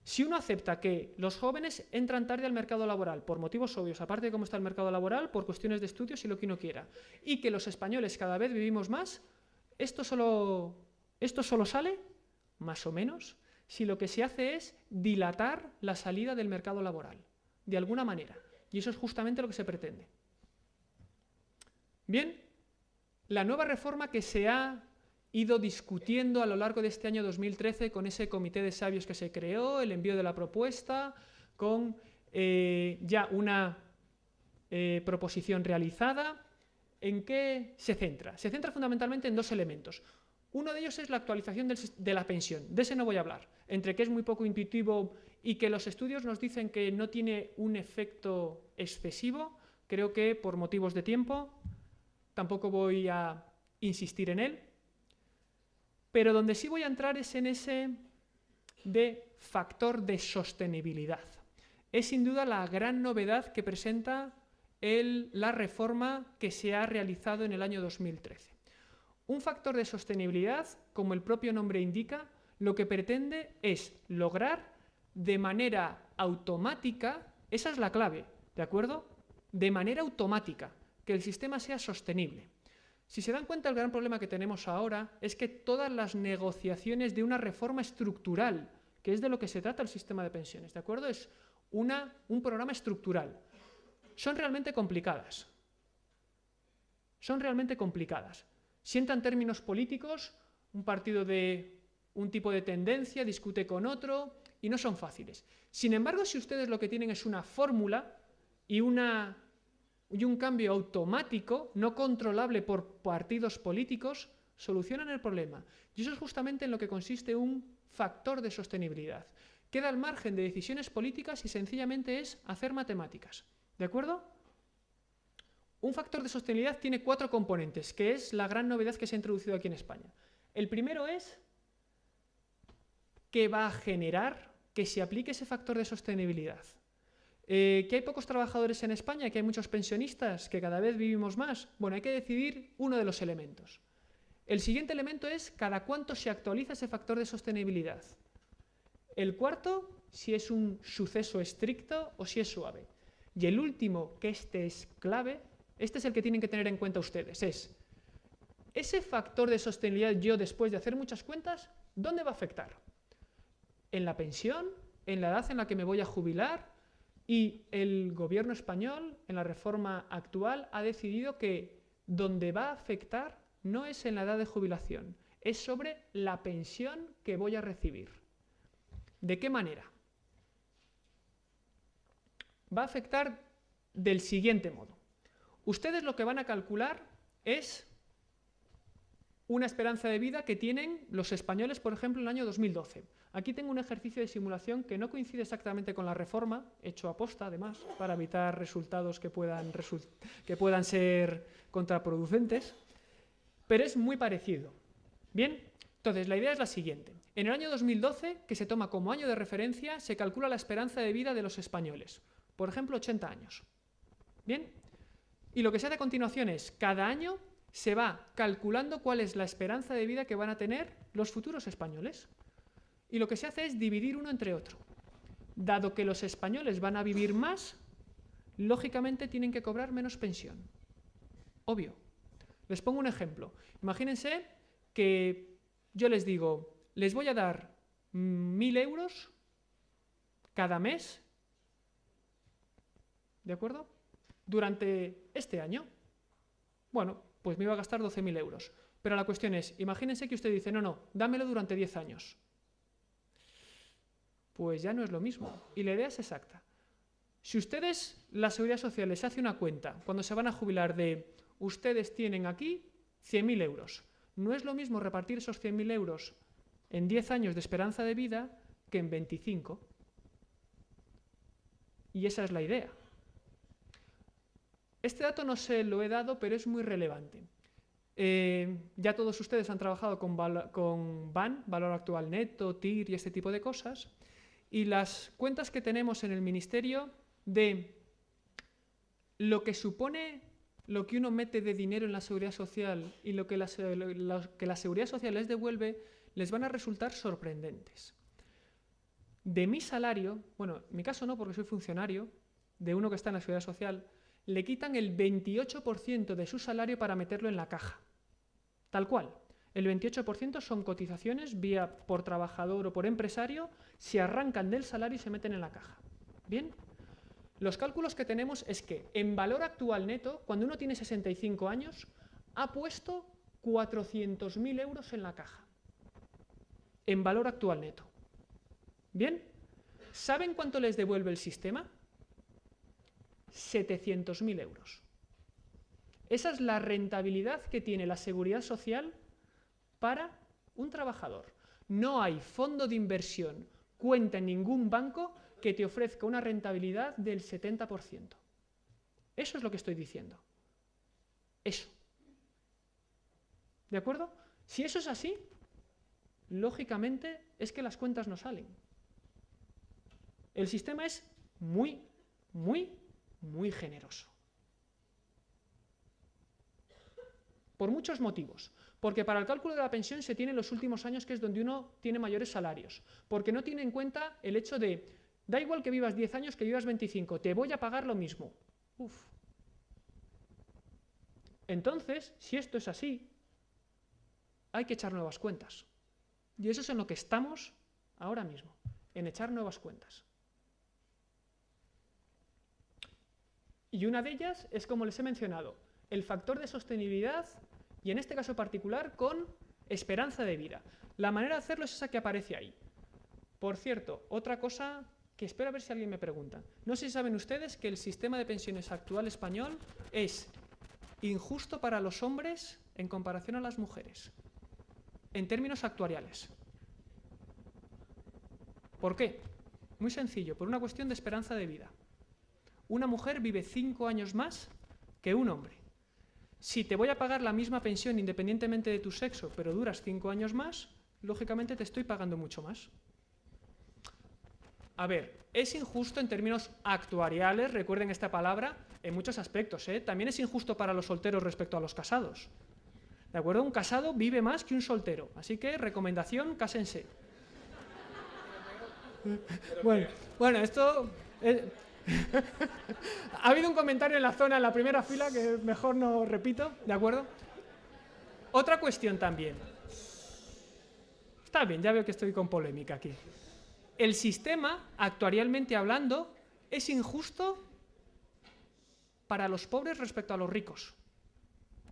Speaker 2: Si uno acepta que los jóvenes entran tarde al mercado laboral por motivos obvios, aparte de cómo está el mercado laboral, por cuestiones de estudios y lo que uno quiera, y que los españoles cada vez vivimos más, esto solo, esto solo sale, más o menos, si lo que se hace es dilatar la salida del mercado laboral, de alguna manera. Y eso es justamente lo que se pretende. Bien, la nueva reforma que se ha ido discutiendo a lo largo de este año 2013 con ese comité de sabios que se creó, el envío de la propuesta, con eh, ya una eh, proposición realizada. ¿En qué se centra? Se centra fundamentalmente en dos elementos. Uno de ellos es la actualización de la pensión. De ese no voy a hablar. Entre que es muy poco intuitivo y que los estudios nos dicen que no tiene un efecto excesivo, creo que por motivos de tiempo tampoco voy a insistir en él. Pero donde sí voy a entrar es en ese de factor de sostenibilidad. Es sin duda la gran novedad que presenta la reforma que se ha realizado en el año 2013. Un factor de sostenibilidad, como el propio nombre indica, lo que pretende es lograr de manera automática, esa es la clave, ¿de acuerdo? De manera automática, que el sistema sea sostenible. Si se dan cuenta, el gran problema que tenemos ahora es que todas las negociaciones de una reforma estructural, que es de lo que se trata el sistema de pensiones, ¿de acuerdo? Es una, un programa estructural. Son realmente complicadas. Son realmente complicadas. Sientan términos políticos, un partido de un tipo de tendencia discute con otro y no son fáciles. Sin embargo, si ustedes lo que tienen es una fórmula y una y un cambio automático, no controlable por partidos políticos, solucionan el problema. Y eso es justamente en lo que consiste un factor de sostenibilidad. Queda al margen de decisiones políticas y sencillamente es hacer matemáticas. ¿De acuerdo? Un factor de sostenibilidad tiene cuatro componentes, que es la gran novedad que se ha introducido aquí en España. El primero es que va a generar que se aplique ese factor de sostenibilidad. Eh, ¿Que hay pocos trabajadores en España? ¿Que hay muchos pensionistas? ¿Que cada vez vivimos más? Bueno, hay que decidir uno de los elementos. El siguiente elemento es cada cuánto se actualiza ese factor de sostenibilidad. El cuarto, si es un suceso estricto o si es suave. Y el último, que este es clave, este es el que tienen que tener en cuenta ustedes, es ese factor de sostenibilidad yo después de hacer muchas cuentas, ¿dónde va a afectar? ¿En la pensión? en la edad en la que me voy a jubilar y el gobierno español, en la reforma actual, ha decidido que donde va a afectar no es en la edad de jubilación, es sobre la pensión que voy a recibir. ¿De qué manera? Va a afectar del siguiente modo. Ustedes lo que van a calcular es una esperanza de vida que tienen los españoles, por ejemplo, en el año 2012. Aquí tengo un ejercicio de simulación que no coincide exactamente con la reforma, hecho a posta, además, para evitar resultados que puedan, que puedan ser contraproducentes, pero es muy parecido. Bien, entonces la idea es la siguiente. En el año 2012, que se toma como año de referencia, se calcula la esperanza de vida de los españoles. Por ejemplo, 80 años. Bien, y lo que se hace a continuación es, cada año se va calculando cuál es la esperanza de vida que van a tener los futuros españoles. Y lo que se hace es dividir uno entre otro. Dado que los españoles van a vivir más, lógicamente tienen que cobrar menos pensión. Obvio. Les pongo un ejemplo. Imagínense que yo les digo, les voy a dar mil euros cada mes, ¿de acuerdo? Durante este año. Bueno, pues me iba a gastar 12.000 euros. Pero la cuestión es, imagínense que usted dice, no, no, dámelo durante 10 años. Pues ya no es lo mismo. Y la idea es exacta. Si ustedes, la Seguridad Social, les hace una cuenta cuando se van a jubilar de, ustedes tienen aquí 100.000 euros. No es lo mismo repartir esos 100.000 euros en 10 años de esperanza de vida que en 25. Y esa es la idea. Este dato no se lo he dado, pero es muy relevante. Eh, ya todos ustedes han trabajado con, con BAN, Valor Actual Neto, TIR y este tipo de cosas, y las cuentas que tenemos en el Ministerio de lo que supone lo que uno mete de dinero en la seguridad social y lo que la, seguridad social les devuelve, les van a resultar sorprendentes. De mi salario, bueno, en mi caso no porque soy funcionario, de uno que está en la seguridad social, le quitan el 28% de su salario para meterlo en la caja. Tal cual. El 28% son cotizaciones vía por trabajador o por empresario, se arrancan del salario y se meten en la caja. ¿Bien? Los cálculos que tenemos es que en valor actual neto, cuando uno tiene 65 años, ha puesto 400.000 euros en la caja. En valor actual neto. ¿Bien? ¿Saben cuánto les devuelve el sistema? 700.000 euros. Esa es la rentabilidad que tiene la seguridad social para un trabajador. No hay fondo de inversión, cuenta en ningún banco que te ofrezca una rentabilidad del 70%. Eso es lo que estoy diciendo. Eso. ¿De acuerdo? Si eso es así, lógicamente es que las cuentas no salen. El sistema es muy, muy muy generoso. Por muchos motivos. Porque para el cálculo de la pensión se tiene en los últimos años, que es donde uno tiene mayores salarios. Porque no tiene en cuenta el hecho de, da igual que vivas 10 años que vivas 25, te voy a pagar lo mismo. Uf. Entonces, si esto es así, hay que echar nuevas cuentas. Y eso es en lo que estamos ahora mismo, en echar nuevas cuentas. Y una de ellas es, como les he mencionado, el factor de sostenibilidad y en este caso particular con esperanza de vida. La manera de hacerlo es esa que aparece ahí. Por cierto, otra cosa que espero a ver si alguien me pregunta. No sé si saben ustedes que el sistema de pensiones actual español es injusto para los hombres en comparación a las mujeres, en términos actuariales. ¿Por qué? Muy sencillo, por una cuestión de esperanza de vida una mujer vive cinco años más que un hombre. Si te voy a pagar la misma pensión independientemente de tu sexo, pero duras cinco años más, lógicamente te estoy pagando mucho más. A ver, es injusto en términos actuariales, recuerden esta palabra, en muchos aspectos. ¿eh? También es injusto para los solteros respecto a los casados. ¿De acuerdo? Un casado vive más que un soltero. Así que, recomendación, cásense. bueno, bueno, esto... Eh, ha habido un comentario en la zona, en la primera fila, que mejor no repito, ¿de acuerdo? Otra cuestión también. Está bien, ya veo que estoy con polémica aquí. el sistema, actuarialmente hablando, es injusto para los pobres respecto a los ricos.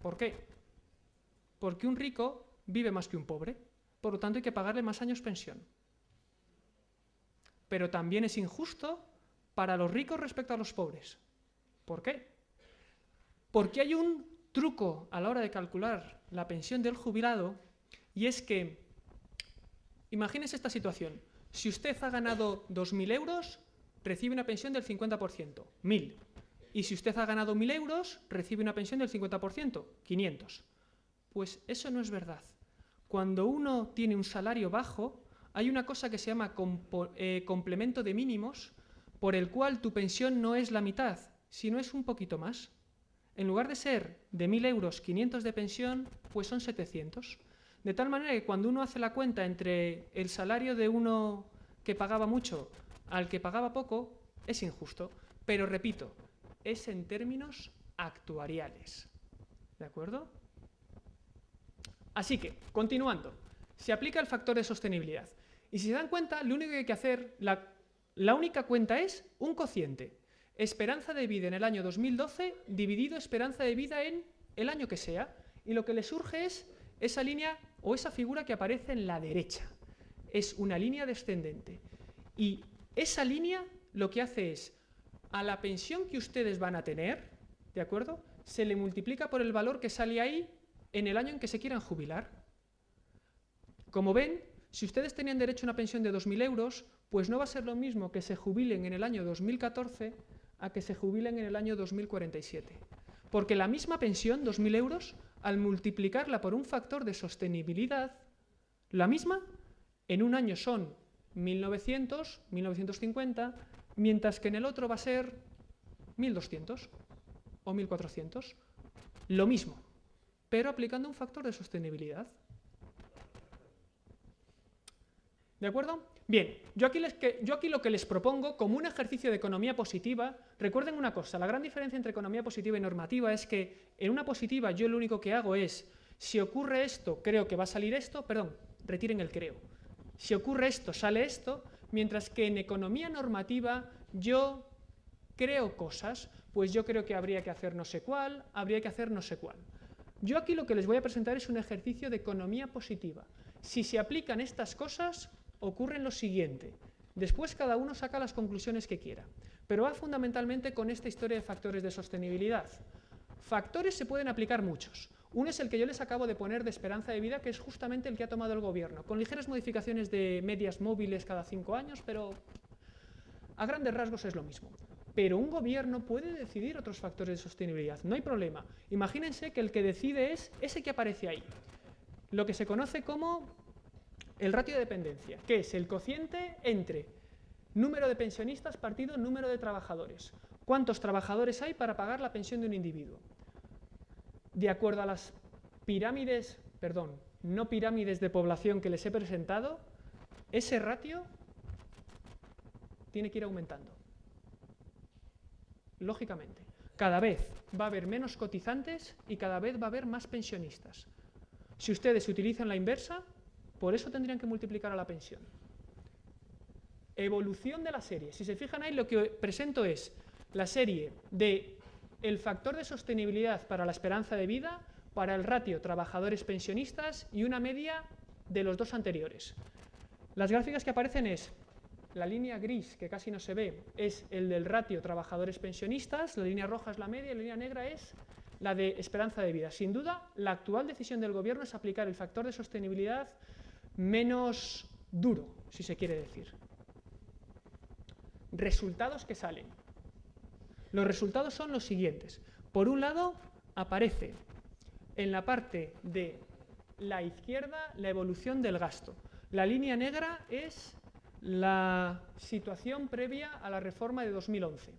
Speaker 2: ¿Por qué? Porque un rico vive más que un pobre, por lo tanto hay que pagarle más años pensión. Pero también es injusto para los ricos respecto a los pobres. ¿Por qué? Porque hay un truco a la hora de calcular la pensión del jubilado y es que, imagínese esta situación, si usted ha ganado 2.000 euros, recibe una pensión del 50%, 1.000. Y si usted ha ganado 1.000 euros, recibe una pensión del 50%, 500. Pues eso no es verdad. Cuando uno tiene un salario bajo, hay una cosa que se llama eh, complemento de mínimos, por el cual tu pensión no es la mitad, sino es un poquito más. En lugar de ser de 1.000 euros 500 de pensión, pues son 700. De tal manera que cuando uno hace la cuenta entre el salario de uno que pagaba mucho al que pagaba poco, es injusto. Pero repito, es en términos actuariales. ¿De acuerdo? Así que, continuando, se aplica el factor de sostenibilidad. Y si se dan cuenta, lo único que hay que hacer, la, la única cuenta es un cociente. Esperanza de vida en el año 2012 dividido esperanza de vida en el año que sea. Y lo que le surge es esa línea o esa figura que aparece en la derecha. Es una línea descendente. Y esa línea lo que hace es, a la pensión que ustedes van a tener, ¿de acuerdo? Se le multiplica por el valor que sale ahí en el año en que se quieran jubilar. Como ven, si ustedes tenían derecho a una pensión de 2.000 euros, pues no va a ser lo mismo que se jubilen en el año 2014 a que se jubilen en el año 2047. Porque la misma pensión, 2.000 euros, al multiplicarla por un factor de sostenibilidad, la misma, en un año son 1900, 1950, mientras que en el otro va a ser 1200 o 1400. Lo mismo, pero aplicando un factor de sostenibilidad. ¿De acuerdo? Bien, yo aquí, lo que les propongo como un ejercicio de economía positiva, recuerden una cosa, la gran diferencia entre economía positiva y normativa es que en una positiva yo lo único que hago es, si ocurre esto, creo que va a salir esto, perdón, retiren el creo. Si ocurre esto, sale esto, mientras que en economía normativa yo creo cosas, pues yo creo que habría que hacer no sé cuál, habría que hacer no sé cuál. Yo aquí lo que les voy a presentar es un ejercicio de economía positiva. Si se aplican estas cosas, ocurre lo siguiente. Después cada uno saca las conclusiones que quiera, pero va fundamentalmente con esta historia de factores de sostenibilidad. Factores se pueden aplicar muchos. Uno es el que yo les acabo de poner de esperanza de vida, que es justamente el que ha tomado el gobierno, con ligeras modificaciones de medias móviles cada cinco años, pero a grandes rasgos es lo mismo. Pero un gobierno puede decidir otros factores de sostenibilidad, no hay problema. Imagínense que el que decide es ese que aparece ahí, lo que se conoce como el ratio de dependencia, que es el cociente entre número de pensionistas partido número de trabajadores. ¿Cuántos trabajadores hay para pagar la pensión de un individuo? De acuerdo a las pirámides, perdón, no pirámides de población que les he presentado, ese ratio tiene que ir aumentando. Lógicamente. Cada vez va a haber menos cotizantes y cada vez va a haber más pensionistas. Si ustedes utilizan la inversa, por eso tendrían que multiplicar a la pensión. Evolución de la serie. Si se fijan ahí, lo que presento es la serie de el factor de sostenibilidad para la esperanza de vida, para el ratio trabajadores pensionistas y una media de los dos anteriores. Las gráficas que aparecen es la línea gris, que casi no se ve, es el del ratio trabajadores pensionistas, la línea roja es la media y la línea negra es la de esperanza de vida. Sin duda, la actual decisión del Gobierno es aplicar el factor de sostenibilidad menos duro, si se quiere decir. Resultados que salen. Los resultados son los siguientes. Por un lado, aparece en la parte de la izquierda la evolución del gasto. La línea negra es la situación previa a la reforma de 2011.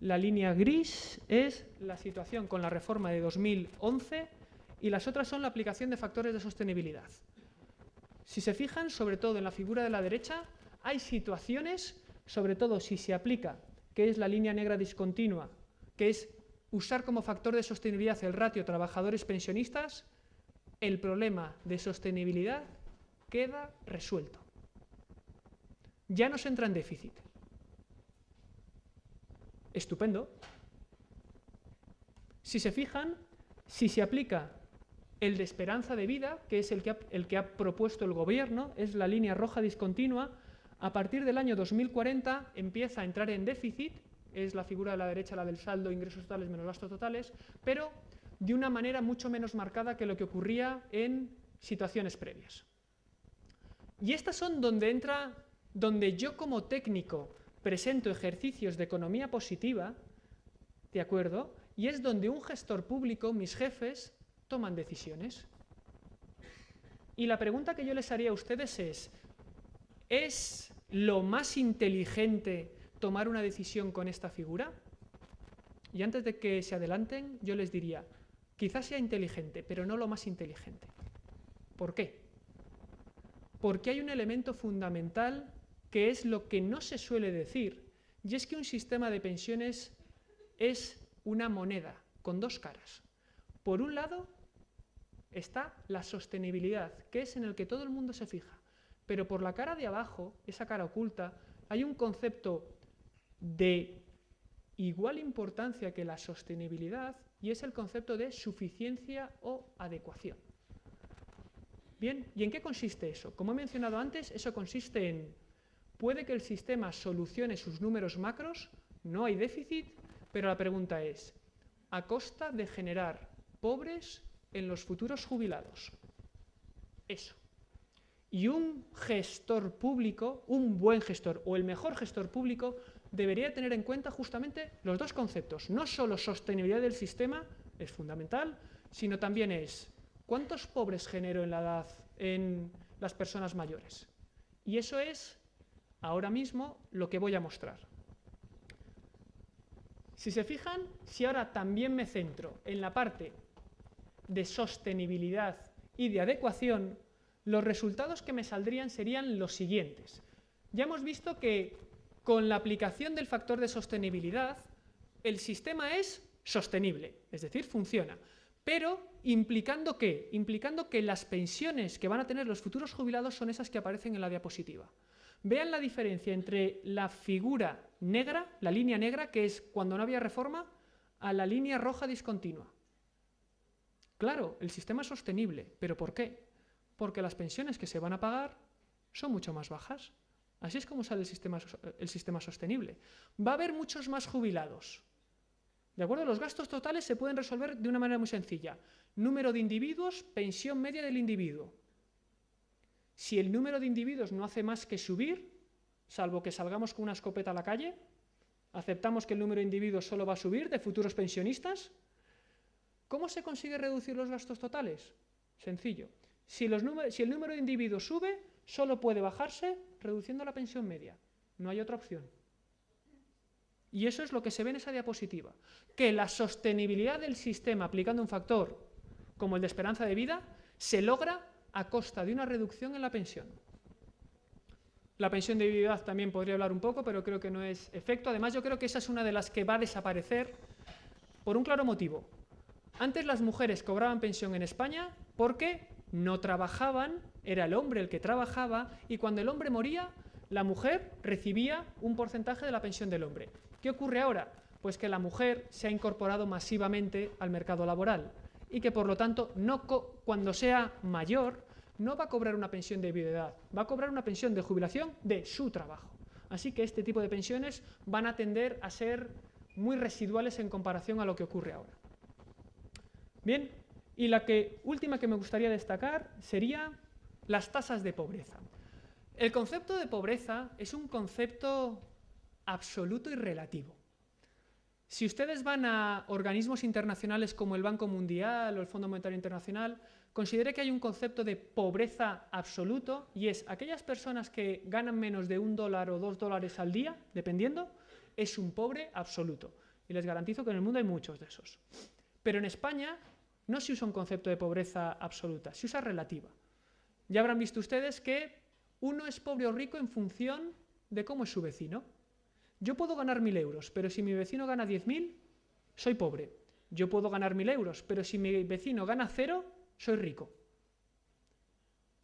Speaker 2: La línea gris es la situación con la reforma de 2011 y las otras son la aplicación de factores de sostenibilidad. Si se fijan, sobre todo en la figura de la derecha, hay situaciones, sobre todo si se aplica, que es la línea negra discontinua, que es usar como factor de sostenibilidad el ratio trabajadores pensionistas, el problema de sostenibilidad queda resuelto. ya nos entra en déficit. Estupendo. Si se fijan, si se aplica el de esperanza de vida, que es el que, ha, el que ha propuesto el gobierno, es la línea roja discontinua, a partir del año 2040 empieza a entrar en déficit, es la figura de la derecha, la del saldo, ingresos totales menos gastos totales, pero de una manera mucho menos marcada que lo que ocurría en situaciones previas. Y estas son donde entra, donde yo como técnico presento ejercicios de economía positiva, ¿de acuerdo? Y es donde un gestor público, mis jefes, toman decisiones. Y la pregunta que yo les haría a ustedes es, ¿es lo más inteligente tomar una decisión con esta figura? Y antes de que se adelanten, yo les diría, quizás sea inteligente, pero no lo más inteligente. ¿Por qué? Porque hay un elemento fundamental que es lo que no se suele decir, y es que un sistema de pensiones es una moneda con dos caras. Por un lado está la sostenibilidad, que es en el que todo el mundo se fija, pero por la cara de abajo, esa cara oculta, hay un concepto de igual importancia que la sostenibilidad y es el concepto de suficiencia o adecuación. Bien, ¿y en qué consiste eso? Como he mencionado antes, eso consiste en, puede que el sistema solucione sus números macros, no hay déficit, pero la pregunta es, ¿a costa de generar pobres en los futuros jubilados? Eso. Y un gestor público, un buen gestor o el mejor gestor público, debería tener en cuenta justamente los dos conceptos. No solo sostenibilidad del sistema, es fundamental, sino también es cuántos pobres genero en la edad en las personas mayores. Y eso es ahora mismo lo que voy a mostrar. Si se fijan, si ahora también me centro en la parte de sostenibilidad y de adecuación, los resultados que me saldrían serían los siguientes. Ya hemos visto que con la aplicación del factor de sostenibilidad, el sistema es sostenible, es decir, funciona. Pero implicando qué? Implicando que las pensiones que van a tener los futuros jubilados son esas que aparecen en la diapositiva. Vean la diferencia entre la figura negra, la línea negra, que es cuando no había reforma, a la línea roja discontinua. Claro, el sistema es sostenible, pero ¿por qué? Porque las pensiones que se van a pagar son mucho más bajas. Así es como sale el sistema, el sistema sostenible. Va a haber muchos más jubilados. ¿De acuerdo? Los gastos totales se pueden resolver de una manera muy sencilla. Número de individuos, pensión media del individuo. Si el número de individuos no hace más que subir, salvo que salgamos con una escopeta a la calle, aceptamos que el número de individuos solo va a subir de futuros pensionistas, ¿cómo se consigue reducir los gastos totales? Sencillo. Si, el número de individuos sube, solo puede bajarse reduciendo la pensión media. No hay otra opción. Y eso es lo que se ve en esa diapositiva, que la sostenibilidad del sistema aplicando un factor como el de esperanza de vida se logra a costa de una reducción en la pensión. La pensión de viudedad también podría hablar un poco, pero creo que no es efecto. Además, yo creo que esa es una de las que va a desaparecer por un claro motivo. Antes las mujeres cobraban pensión en España porque no trabajaban, era el hombre el que trabajaba, y cuando el hombre moría, la mujer recibía un porcentaje de la pensión del hombre. ¿Qué ocurre ahora? Pues que la mujer se ha incorporado masivamente al mercado laboral y que por lo tanto cuando sea mayor no va a cobrar una pensión de viudedad, va a cobrar una pensión de jubilación de su trabajo. Así que este tipo de pensiones van a tender a ser muy residuales en comparación a lo que ocurre ahora. Bien, y la que, última que me gustaría destacar sería las tasas de pobreza. El concepto de pobreza es un concepto absoluto y relativo. Si ustedes van a organismos internacionales como el Banco Mundial o el Fondo Monetario Internacional, considere que hay un concepto de pobreza absoluto y es aquellas personas que ganan menos de un dólar o dos dólares al día, dependiendo, es un pobre absoluto. Y les garantizo que en el mundo hay muchos de esos. Pero en España no se usa un concepto de pobreza absoluta, se usa relativa. Ya habrán visto ustedes que uno es pobre o rico en función de cómo es su vecino. Yo puedo ganar mil euros, pero si mi vecino gana diez mil, soy pobre. Yo puedo ganar mil euros, pero si mi vecino gana cero, soy rico.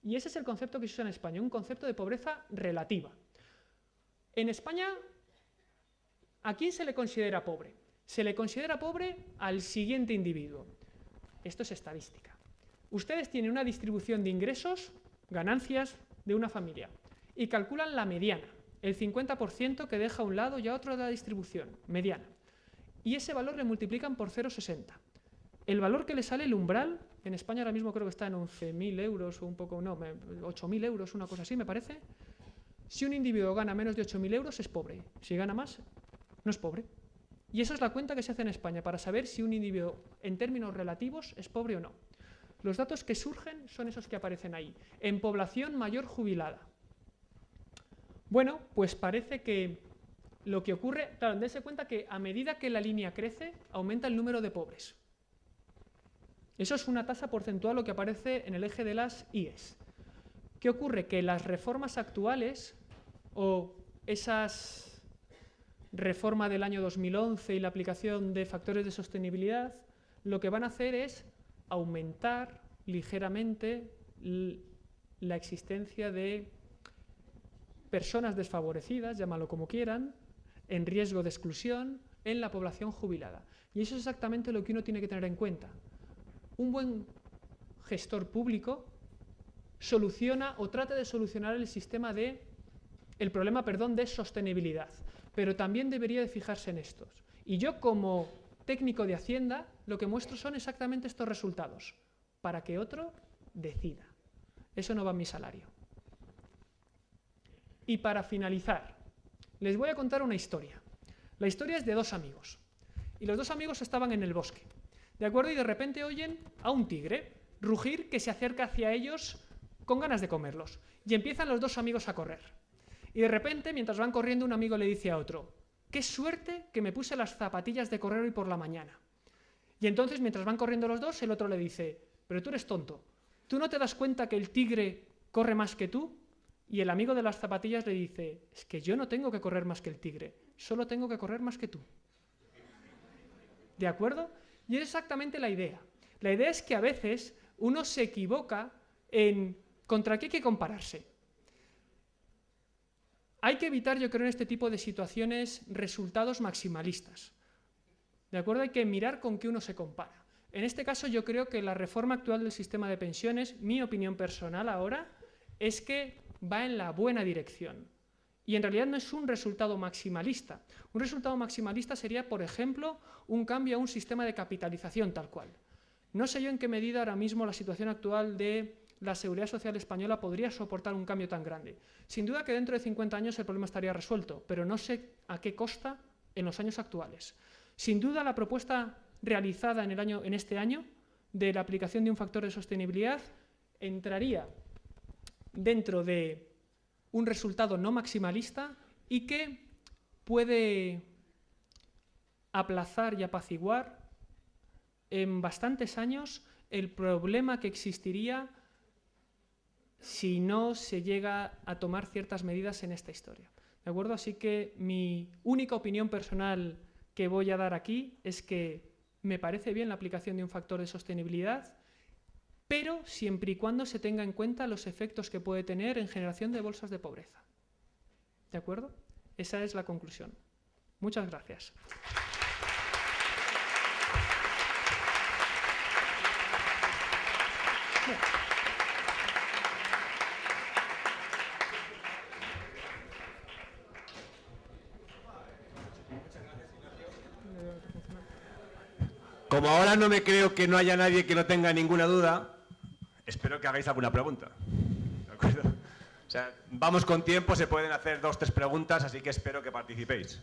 Speaker 2: Y ese es el concepto que se usa en España, un concepto de pobreza relativa. En España, ¿a quién se le considera pobre? Se le considera pobre al siguiente individuo. Esto es estadística. Ustedes tienen una distribución de ingresos, ganancias de una familia y calculan la mediana, el 50% que deja a un lado y a otro de la distribución, mediana. Y ese valor le multiplican por 0,60. El valor que le sale el umbral, en España ahora mismo creo que está en 11.000 euros o un poco, no, 8.000 euros, una cosa así me parece. Si un individuo gana menos de 8.000 euros es pobre. Si gana más, no es pobre. Y esa es la cuenta que se hace en España para saber si un individuo en términos relativos es pobre o no. Los datos que surgen son esos que aparecen ahí. En población mayor jubilada. Bueno, pues parece que lo que ocurre, claro, dense cuenta que a medida que la línea crece, aumenta el número de pobres. Eso es una tasa porcentual lo que aparece en el eje de las IES. ¿Qué ocurre? Que las reformas actuales o esas reformas del año 2011 y la aplicación de factores de sostenibilidad, lo que van a hacer es aumentar ligeramente la existencia de personas desfavorecidas, llámalo como quieran, en riesgo de exclusión en la población jubilada. Y eso es exactamente lo que uno tiene que tener en cuenta un buen gestor público soluciona o trata de solucionar el sistema de el problema, perdón, de sostenibilidad, pero también debería de fijarse en estos. Y yo como técnico de Hacienda lo que muestro son exactamente estos resultados, para que otro decida. Eso no va en mi salario. Y para finalizar, les voy a contar una historia. La historia es de dos amigos. Y los dos amigos estaban en el bosque. ¿De acuerdo? Y de repente oyen a un tigre rugir que se acerca hacia ellos con ganas de comerlos. Y empiezan los dos amigos a correr. Y de repente, mientras van corriendo, un amigo le dice a otro, qué suerte que me puse las zapatillas de correr hoy por la mañana. Y entonces, mientras van corriendo los dos, el otro le dice, pero tú eres tonto, ¿tú no te das cuenta que el tigre corre más que tú? Y el amigo de las zapatillas le dice, es que yo no tengo que correr más que el tigre, solo tengo que correr más que tú. ¿De acuerdo? Y es exactamente la idea. La idea es que a veces uno se equivoca en contra qué hay que compararse. Hay que evitar, yo creo, en este tipo de situaciones resultados maximalistas. ¿De acuerdo? Hay que mirar con qué uno se compara. En este caso yo creo que la reforma actual del sistema de pensiones, mi opinión personal ahora, es que va en la buena dirección. Y en realidad no es un resultado maximalista. Un resultado maximalista sería, por ejemplo, un cambio a un sistema de capitalización tal cual. No sé yo en qué medida ahora mismo la situación actual de la seguridad social española podría soportar un cambio tan grande. Sin duda que dentro de 50 años el problema estaría resuelto, pero no sé a qué costa en los años actuales. Sin duda la propuesta realizada en, este año de la aplicación de un factor de sostenibilidad entraría dentro de un resultado no maximalista y que puede aplazar y apaciguar en bastantes años el problema que existiría si no se llega a tomar ciertas medidas en esta historia. ¿De acuerdo? Así que mi única opinión personal que voy a dar aquí es que me parece bien la aplicación de un factor de sostenibilidad, pero siempre y cuando se tenga en cuenta los efectos que puede tener en generación de bolsas de pobreza. ¿De acuerdo? Esa es la conclusión. Muchas gracias.
Speaker 1: Como ahora no me creo que no haya nadie que no tenga ninguna duda, espero que hagáis alguna pregunta. ¿De acuerdo? O sea, vamos con tiempo, se pueden hacer dos, tres preguntas, así que espero que participéis.